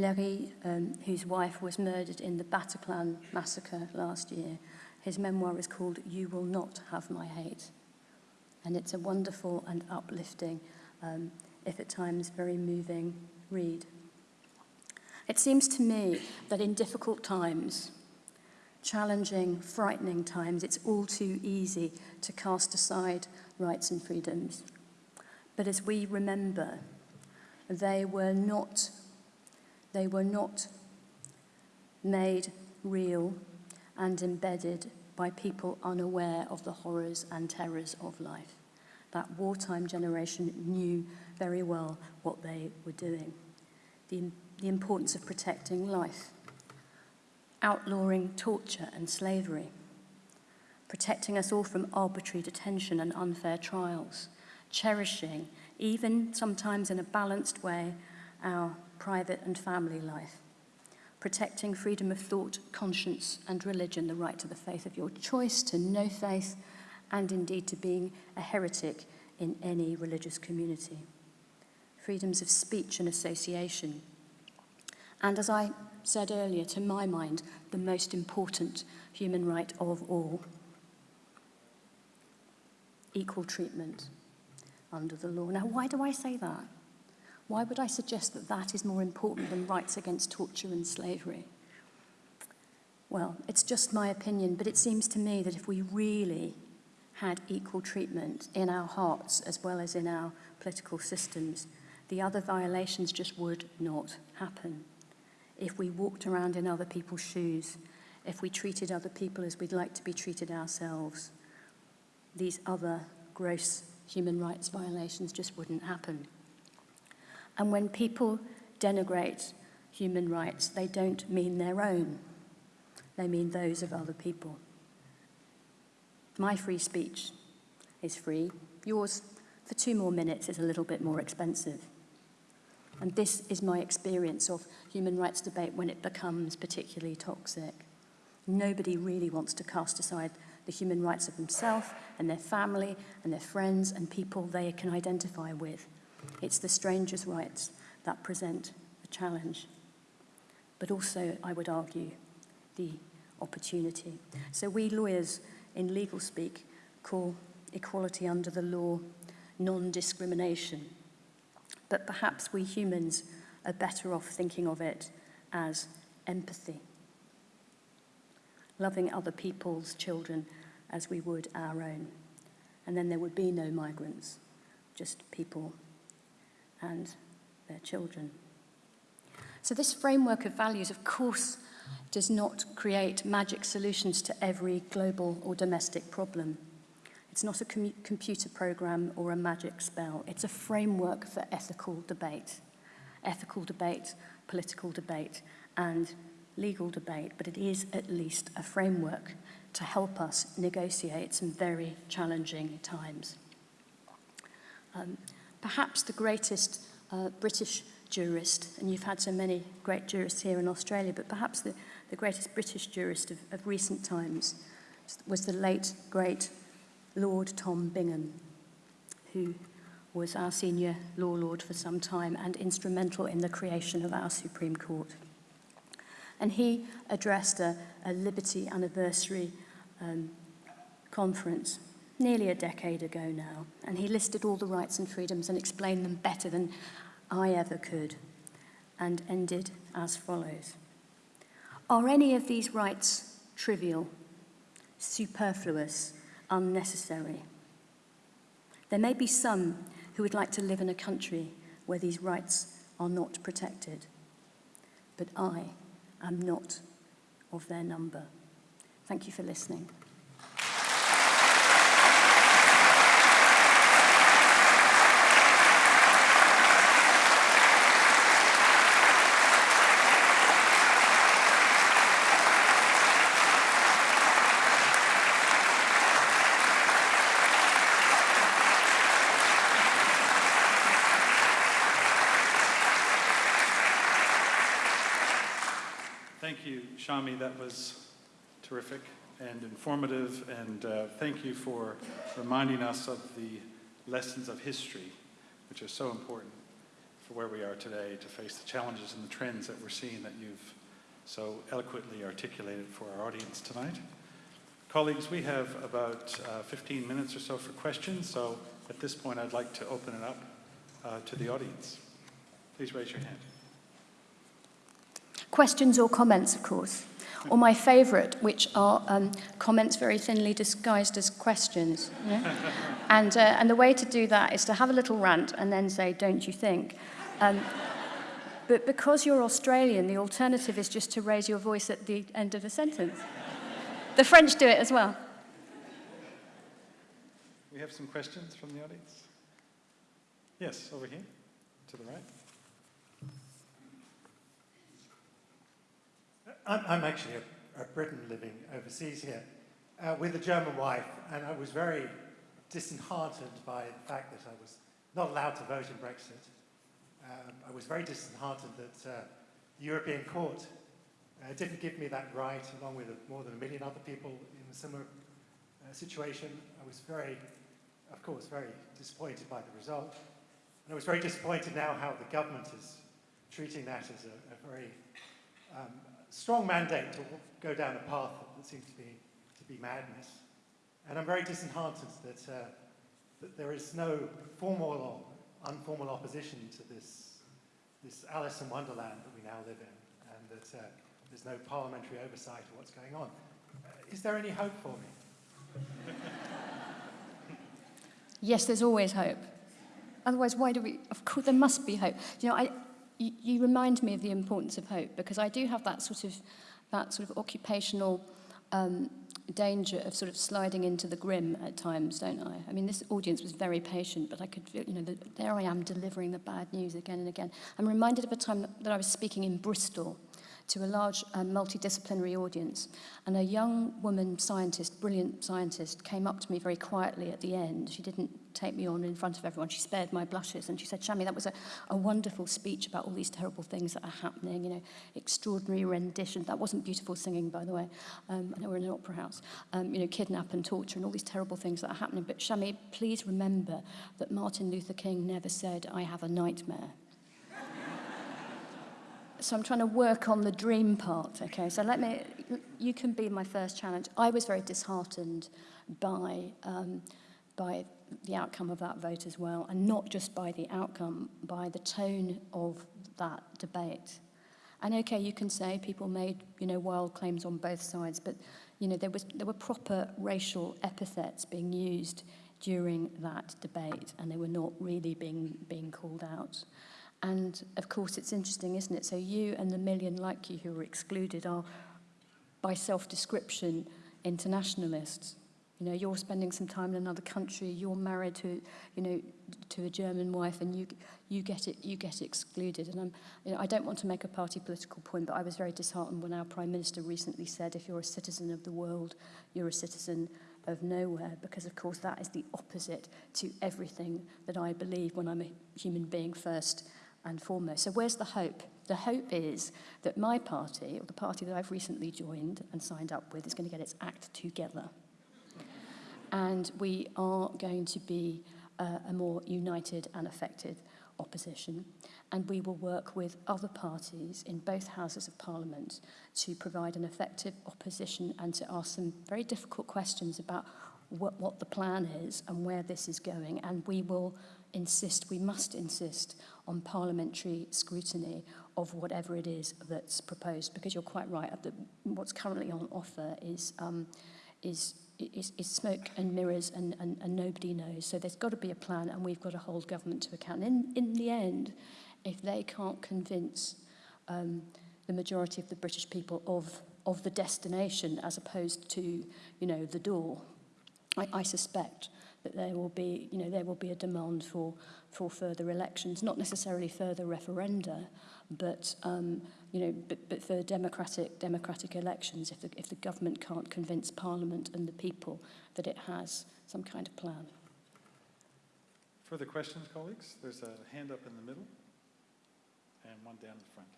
Leiris, um, whose wife was murdered in the Bataclan massacre last year. His memoir is called You Will Not Have My Hate. And it's a wonderful and uplifting, um, if at times very moving, read. It seems to me that in difficult times, challenging, frightening times, it's all too easy to cast aside rights and freedoms. But as we remember, they were not, they were not made real and embedded by people unaware of the horrors and terrors of life. That wartime generation knew very well what they were doing. The the importance of protecting life, outlawing torture and slavery, protecting us all from arbitrary detention and unfair trials, cherishing, even sometimes in a balanced way, our private and family life, protecting freedom of thought, conscience and religion, the right to the faith of your choice, to no faith, and indeed to being a heretic in any religious community. Freedoms of speech and association, and as I said earlier, to my mind, the most important human right of all. Equal treatment under the law. Now, why do I say that? Why would I suggest that that is more important than rights against torture and slavery? Well, it's just my opinion, but it seems to me that if we really had equal treatment in our hearts as well as in our political systems, the other violations just would not happen if we walked around in other people's shoes, if we treated other people as we'd like to be treated ourselves, these other gross human rights violations just wouldn't happen. And when people denigrate human rights, they don't mean their own. They mean those of other people. My free speech is free. Yours, for two more minutes, is a little bit more expensive. And this is my experience of human rights debate when it becomes particularly toxic. Nobody really wants to cast aside the human rights of themselves and their family and their friends and people they can identify with. It's the stranger's rights that present a challenge. But also, I would argue, the opportunity. So we lawyers in legal speak call equality under the law non-discrimination. But perhaps we humans are better off thinking of it as empathy. Loving other people's children as we would our own. And then there would be no migrants, just people and their children. So this framework of values, of course, does not create magic solutions to every global or domestic problem. It's not a com computer program or a magic spell. It's a framework for ethical debate. Ethical debate, political debate, and legal debate, but it is at least a framework to help us negotiate some very challenging times. Um, perhaps the greatest uh, British jurist, and you've had so many great jurists here in Australia, but perhaps the, the greatest British jurist of, of recent times was the late, great Lord Tom Bingham, who was our senior law lord for some time and instrumental in the creation of our Supreme Court. And he addressed a, a Liberty anniversary um, conference nearly a decade ago now, and he listed all the rights and freedoms and explained them better than I ever could, and ended as follows. Are any of these rights trivial, superfluous, unnecessary? There may be some who would like to live in a country where these rights are not protected, but I am not of their number. Thank you for listening. Thank you, Shami. That was terrific and informative, and uh, thank you for reminding us of the lessons of history, which are so important for where we are today to face the challenges and the trends that we're seeing that you've so eloquently articulated for our audience tonight. Colleagues, we have about uh, 15 minutes or so for questions, so at this point I'd like to open it up uh, to the audience. Please raise your hand. Questions or comments, of course or my favourite, which are um, comments very thinly disguised as questions. and, uh, and the way to do that is to have a little rant and then say, don't you think? Um, but because you're Australian, the alternative is just to raise your voice at the end of a sentence. the French do it as well. We have some questions from the audience. Yes, over here, to the right. I'm, I'm actually a, a, Briton living overseas here uh, with a German wife, and I was very disheartened by the fact that I was not allowed to vote in Brexit. Um, I was very disheartened that uh, the European Court uh, didn't give me that right, along with more than a million other people in a similar uh, situation. I was very, of course, very disappointed by the result. And I was very disappointed now how the government is treating that as a, a very um, strong mandate to go down a path that seems to be, to be madness. And I'm very disheartened that, uh, that there is no formal or informal opposition to this, this Alice in Wonderland that we now live in, and that uh, there's no parliamentary oversight of what's going on. Uh, is there any hope for me? yes, there's always hope. Otherwise, why do we? Of course, there must be hope. You know, I, you, you remind me of the importance of hope because I do have that sort of that sort of occupational um, danger of sort of sliding into the grim at times, don't I? I mean, this audience was very patient, but I could feel, you know, the, there I am delivering the bad news again and again. I'm reminded of a time that, that I was speaking in Bristol to a large uh, multidisciplinary audience. And a young woman scientist, brilliant scientist, came up to me very quietly at the end. She didn't take me on in front of everyone. She spared my blushes. And she said, Shami, that was a, a wonderful speech about all these terrible things that are happening, you know, extraordinary rendition. That wasn't beautiful singing, by the way. Um, I know we're in an opera house. Um, you know, kidnap and torture and all these terrible things that are happening. But Shami, please remember that Martin Luther King never said, I have a nightmare. so I'm trying to work on the dream part, okay? So let me, you can be my first challenge. I was very disheartened by, um, by the outcome of that vote as well, and not just by the outcome, by the tone of that debate. And okay, you can say people made, you know, wild claims on both sides, but, you know, there, was, there were proper racial epithets being used during that debate, and they were not really being, being called out. And of course, it's interesting, isn't it? So you and the million like you who were excluded are, by self-description, internationalists. You know, you're spending some time in another country. You're married to, you know, to a German wife, and you you get it you get excluded. And I'm, you know, I don't want to make a party political point, but I was very disheartened when our prime minister recently said, if you're a citizen of the world, you're a citizen of nowhere, because of course that is the opposite to everything that I believe when I'm a human being first and foremost. So where's the hope? The hope is that my party, or the party that I've recently joined and signed up with, is going to get its act together and we are going to be uh, a more united and effective opposition. And we will work with other parties in both houses of parliament to provide an effective opposition and to ask some very difficult questions about what, what the plan is and where this is going. And we will insist, we must insist on parliamentary scrutiny of whatever it is that's proposed because you're quite right, the, what's currently on offer is, um, is is, is smoke and mirrors and, and, and nobody knows. So there's got to be a plan and we've got to hold government to account. In, in the end, if they can't convince um, the majority of the British people of, of the destination as opposed to, you know, the door, I, I suspect that there will be, you know, there will be a demand for, for further elections, not necessarily further referenda, but, um, you know, but, but for democratic, democratic elections if the, if the government can't convince Parliament and the people that it has some kind of plan. Further questions, colleagues? There's a hand up in the middle and one down the front.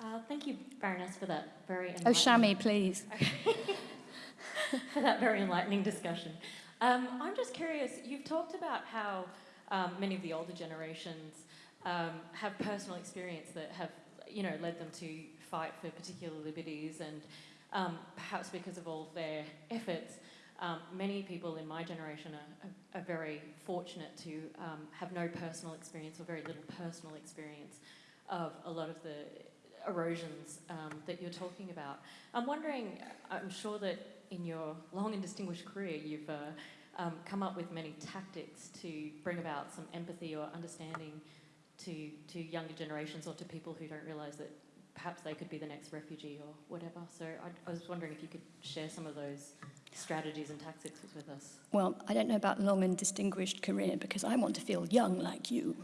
Uh, thank you, Baroness, for that very Oh, Shami, please. for that very enlightening discussion. Um, I'm just curious. You've talked about how um, many of the older generations um, have personal experience that have, you know, led them to fight for particular liberties, and um, perhaps because of all of their efforts, um, many people in my generation are, are, are very fortunate to um, have no personal experience or very little personal experience of a lot of the erosions um, that you're talking about. I'm wondering, I'm sure that in your long and distinguished career, you've uh, um, come up with many tactics to bring about some empathy or understanding to, to younger generations or to people who don't realise that perhaps they could be the next refugee or whatever. So I, I was wondering if you could share some of those strategies and tactics with us. Well, I don't know about long and distinguished career because I want to feel young like you.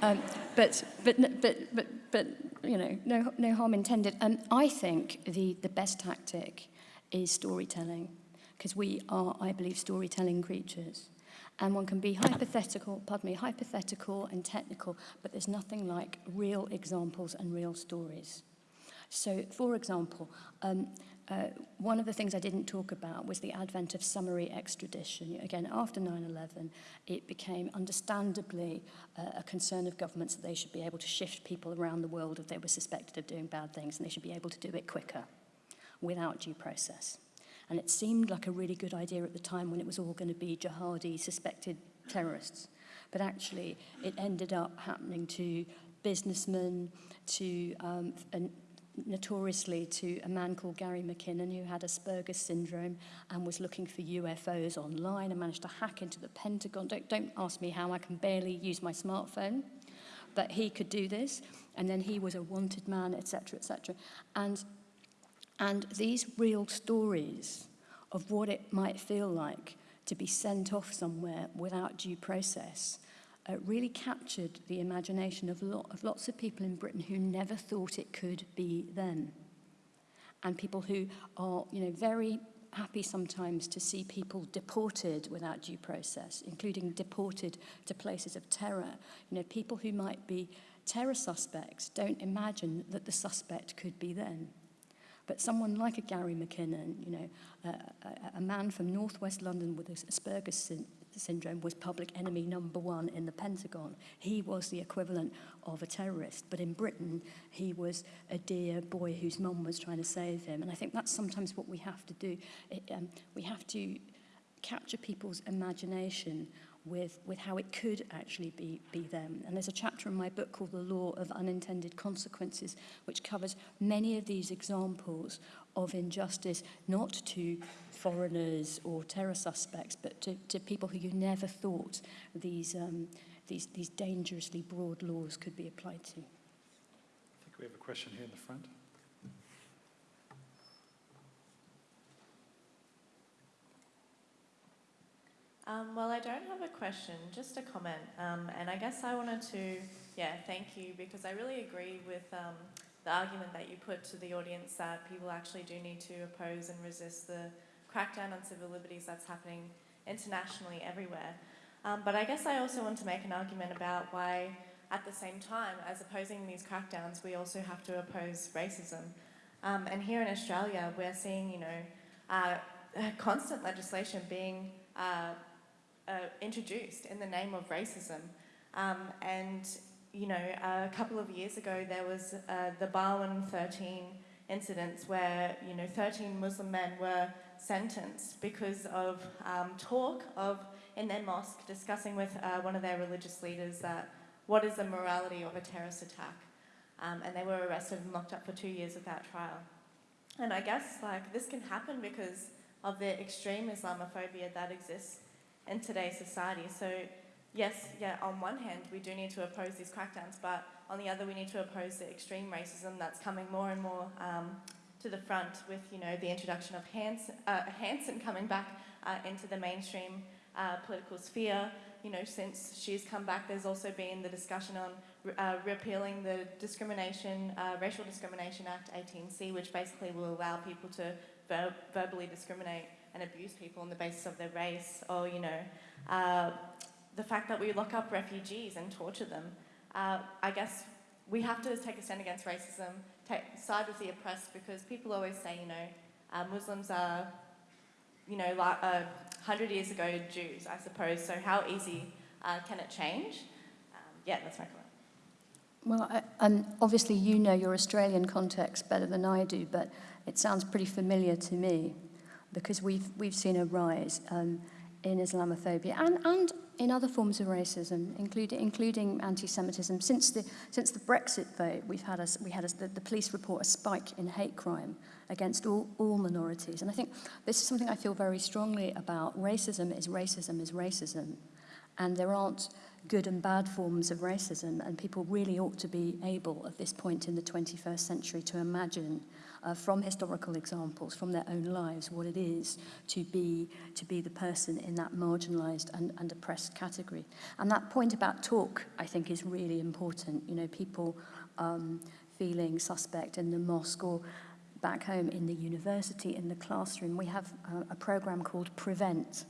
Um, but, but, but, but, but, you know, no, no harm intended. Um, I think the, the best tactic is storytelling, because we are, I believe, storytelling creatures. And one can be hypothetical, pardon me, hypothetical and technical, but there's nothing like real examples and real stories. So, for example, um, Uh, one of the things I didn't talk about was the advent of summary extradition. Again, after 9-11, it became understandably uh, a concern of governments that they should be able to shift people around the world if they were suspected of doing bad things, and they should be able to do it quicker, without due process. And it seemed like a really good idea at the time when it was all going to be jihadi suspected terrorists. But actually, it ended up happening to businessmen, to um, and notoriously to a man called Gary McKinnon who had Asperger's syndrome and was looking for UFOs online and managed to hack into the Pentagon. Don't, don't ask me how I can barely use my smartphone. but he could do this, and then he was a wanted man, etc., etc. And, and these real stories of what it might feel like to be sent off somewhere without due process uh, really captured the imagination of, lot, of lots of people in Britain who never thought it could be them. And people who are, you know, very happy sometimes to see people deported without due process, including deported to places of terror. You know, people who might be terror suspects don't imagine that the suspect could be them. But someone like a Gary McKinnon, you know, a, a, a man from northwest London with Asperger's syndrome was public enemy number one in the Pentagon. He was the equivalent of a terrorist. But in Britain, he was a dear boy whose mum was trying to save him. And I think that's sometimes what we have to do. It, um, we have to capture people's imagination with, with how it could actually be, be them. And there's a chapter in my book called The Law of Unintended Consequences, which covers many of these examples of injustice, not to foreigners or terror suspects, but to, to people who you never thought these, um, these, these dangerously broad laws could be applied to. I think we have a question here in the front. Um, well, I don't have a question, just a comment. Um, and I guess I wanted to, yeah, thank you because I really agree with um, the argument that you put to the audience that people actually do need to oppose and resist the crackdown on civil liberties that's happening internationally everywhere. Um, but I guess I also want to make an argument about why, at the same time as opposing these crackdowns, we also have to oppose racism. Um, and here in Australia, we're seeing, you know, uh, constant legislation being uh, uh, introduced in the name of racism. Um, and, you know, a couple of years ago, there was uh, the Barwon 13 incidents where, you know, 13 Muslim men were sentenced because of um, talk of, in their mosque, discussing with uh, one of their religious leaders that what is the morality of a terrorist attack. Um, and they were arrested and locked up for two years without trial. And I guess, like, this can happen because of the extreme Islamophobia that exists in today's society. So yes, yeah, on one hand, we do need to oppose these crackdowns, but on the other, we need to oppose the extreme racism that's coming more and more um, to the front with, you know, the introduction of Hanson, uh, Hanson coming back uh, into the mainstream uh, political sphere. You know, since she's come back, there's also been the discussion on uh, repealing the Discrimination, uh, Racial Discrimination Act 18C, which basically will allow people to ver verbally discriminate and abuse people on the basis of their race, or you know, uh, the fact that we lock up refugees and torture them. I guess we have to take a stand against racism, side with the oppressed, because people always say, you know, uh, Muslims are, you know, like uh, hundred years ago Jews, I suppose. So how easy uh, can it change? Um, yeah, that's my comment. Well, I, um, obviously you know your Australian context better than I do, but it sounds pretty familiar to me because we've, we've seen a rise um, in Islamophobia and, and in other forms of racism, including, including anti-Semitism. Since the, since the Brexit vote, we've had a, we had a, the, the police report a spike in hate crime against all, all minorities. And I think this is something I feel very strongly about. Racism is racism is racism. And there aren't good and bad forms of racism. And people really ought to be able, at this point in the 21st century, to imagine uh, from historical examples, from their own lives, what it is to be, to be the person in that marginalized and, and oppressed category. And that point about talk, I think, is really important. You know, people um, feeling suspect in the mosque or back home in the university, in the classroom, we have uh, a program called Prevent,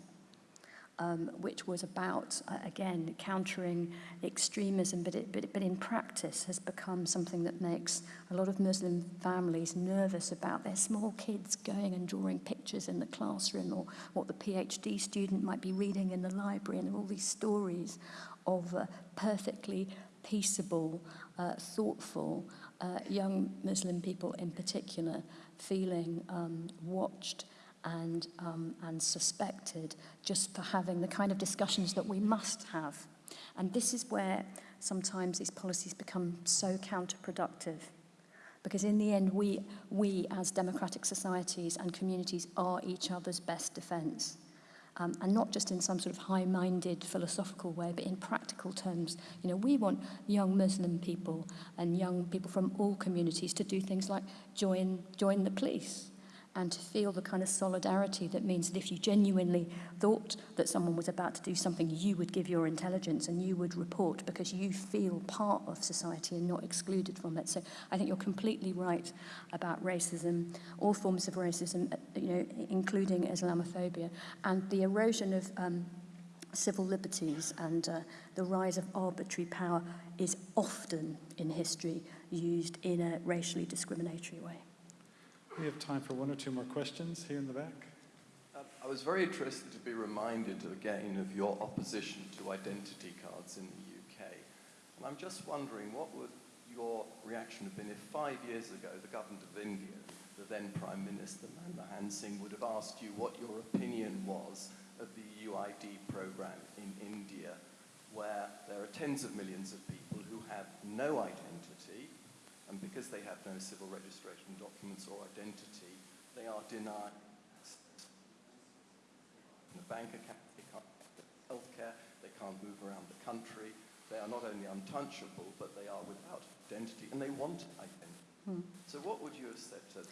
um, which was about, uh, again, countering extremism, but, it, but, but in practice has become something that makes a lot of Muslim families nervous about their small kids going and drawing pictures in the classroom or what the PhD student might be reading in the library. And there are all these stories of uh, perfectly peaceable, uh, thoughtful, uh, young Muslim people in particular feeling um, watched and, um, and suspected just for having the kind of discussions that we must have. And this is where sometimes these policies become so counterproductive because in the end we, we as democratic societies and communities are each other's best defence. Um, and not just in some sort of high-minded philosophical way, but in practical terms. You know, we want young Muslim people and young people from all communities to do things like join, join the police, and to feel the kind of solidarity that means that if you genuinely thought that someone was about to do something, you would give your intelligence and you would report because you feel part of society and not excluded from it. So I think you're completely right about racism, all forms of racism, uh, you know, including Islamophobia, and the erosion of um, civil liberties and uh, the rise of arbitrary power is often in history used in a racially discriminatory way. We have time for one or two more questions here in the back. Um, I was very interested to be reminded again of your opposition to identity cards in the UK. And I'm just wondering what would your reaction have been if five years ago the government of India, the then Prime Minister Manmohan Singh, would have asked you what your opinion was of the UID program in India, where there are tens of millions of people who have no identity, and because they have no civil registration documents or identity, they are denied a bank account, they can't get healthcare, they can't move around the country. They are not only untouchable, but they are without identity, and they want identity. Hmm. So what would you have said to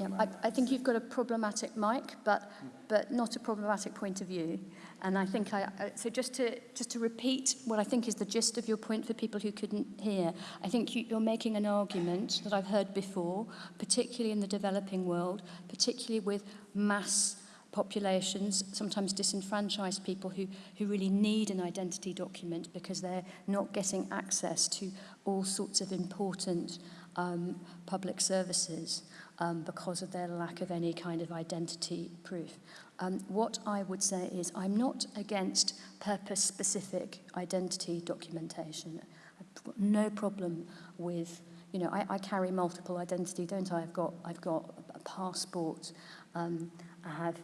Yeah, I, I think you've got a problematic mic, but but not a problematic point of view. And I think I, I so just to just to repeat what I think is the gist of your point for people who couldn't hear. I think you, you're making an argument that I've heard before, particularly in the developing world, particularly with mass populations, sometimes disenfranchised people who, who really need an identity document because they're not getting access to all sorts of important um, public services um, because of their lack of any kind of identity proof. Um, what I would say is I'm not against purpose-specific identity documentation. I've got no problem with, you know, I, I carry multiple identity, don't I? I've got, I've got a passport, um, I have a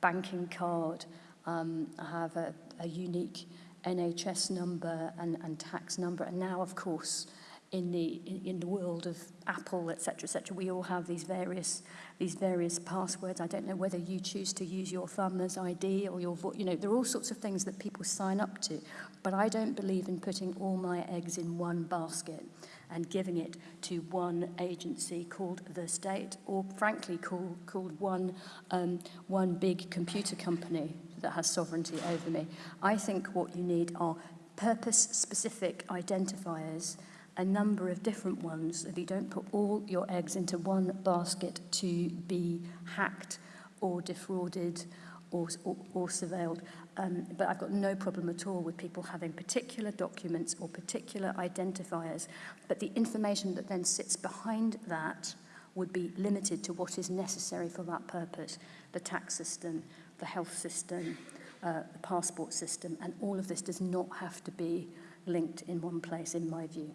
banking card, um, I have a, a unique NHS number and, and tax number, and now, of course, in the in, in the world of Apple, etc., etc. We all have these various these various passwords. I don't know whether you choose to use your thumb as ID or your you know there are all sorts of things that people sign up to, but I don't believe in putting all my eggs in one basket and giving it to one agency called the state, or frankly called called one um, one big computer company that has sovereignty over me. I think what you need are purpose-specific identifiers a number of different ones so that you don't put all your eggs into one basket to be hacked or defrauded or, or, or surveilled. Um, but I've got no problem at all with people having particular documents or particular identifiers. But the information that then sits behind that would be limited to what is necessary for that purpose. The tax system, the health system, uh, the passport system, and all of this does not have to be linked in one place, in my view.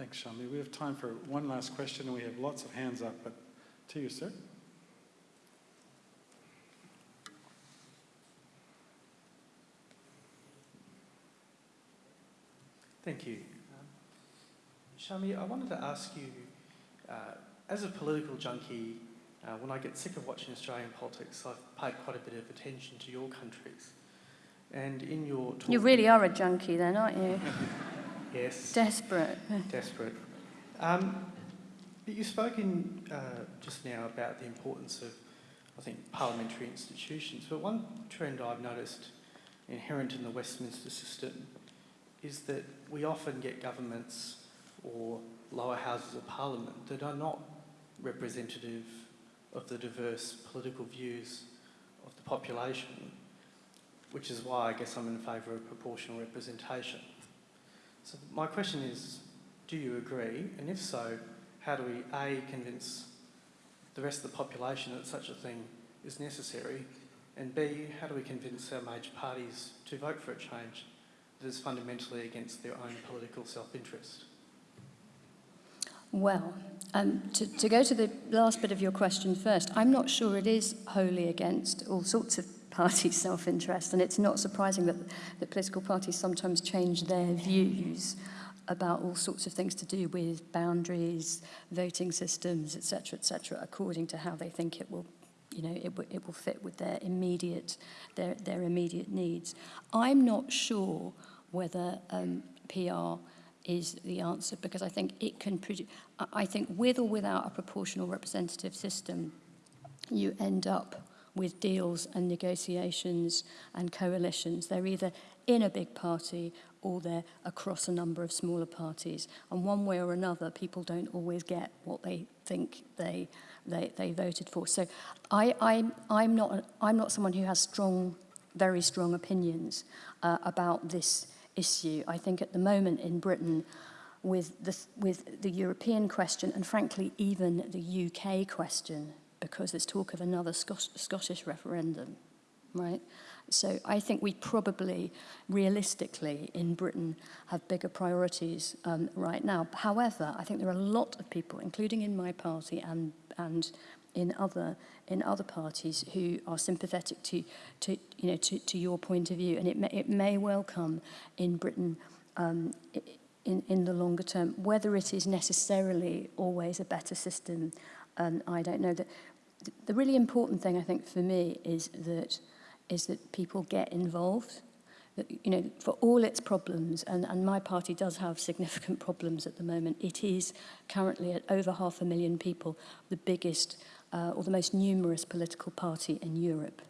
Thanks, Shami. We have time for one last question, and we have lots of hands up, but to you, sir. Thank you. Um, Shami, I wanted to ask you, uh, as a political junkie, uh, when I get sick of watching Australian politics, I've paid quite a bit of attention to your countries. And in your talk... You really are a junkie then, aren't you? Yes. Desperate. Desperate. Um, but you've spoken uh, just now about the importance of, I think, parliamentary institutions. But one trend I've noticed inherent in the Westminster system is that we often get governments or lower houses of parliament that are not representative of the diverse political views of the population, which is why I guess I'm in favour of proportional representation. So my question is, do you agree? And if so, how do we A, convince the rest of the population that such a thing is necessary? And B, how do we convince our major parties to vote for a change that is fundamentally against their own political self-interest? Well, um, to, to go to the last bit of your question first, I'm not sure it is wholly against all sorts of party self-interest. And it's not surprising that, that political parties sometimes change their views about all sorts of things to do with boundaries, voting systems, etc., etc., according to how they think it will you know, it, it will fit with their immediate, their, their immediate needs. I'm not sure whether um, PR is the answer because I think it can produce, I think with or without a proportional representative system, you end up with deals and negotiations and coalitions. They're either in a big party or they're across a number of smaller parties. And one way or another, people don't always get what they think they they, they voted for. So I, I'm, I'm, not, I'm not someone who has strong, very strong opinions uh, about this issue. I think at the moment in Britain, with the, with the European question and frankly even the UK question, because there's talk of another Scot Scottish referendum, right? So I think we probably, realistically, in Britain, have bigger priorities um, right now. However, I think there are a lot of people, including in my party and and in other in other parties who are sympathetic to to you know to to your point of view, and it may, it may well come in Britain. Um, in, in the longer term, whether it is necessarily always a better system, um, I don't know. That the really important thing I think for me is that is that people get involved. That, you know, for all its problems, and, and my party does have significant problems at the moment, it is currently at over half a million people the biggest uh, or the most numerous political party in Europe.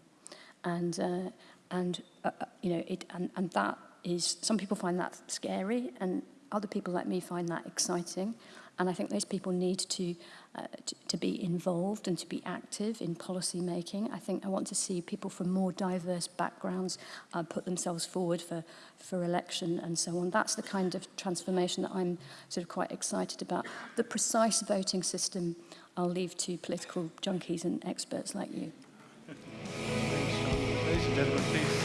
And, uh, and uh, uh you know, it, and, and that is, some people find that scary and other people like me find that exciting. And I think those people need to uh, to, to be involved and to be active in policy making. I think I want to see people from more diverse backgrounds uh, put themselves forward for, for election and so on. That's the kind of transformation that I'm sort of quite excited about. The precise voting system I'll leave to political junkies and experts like you. Ladies and gentlemen, please.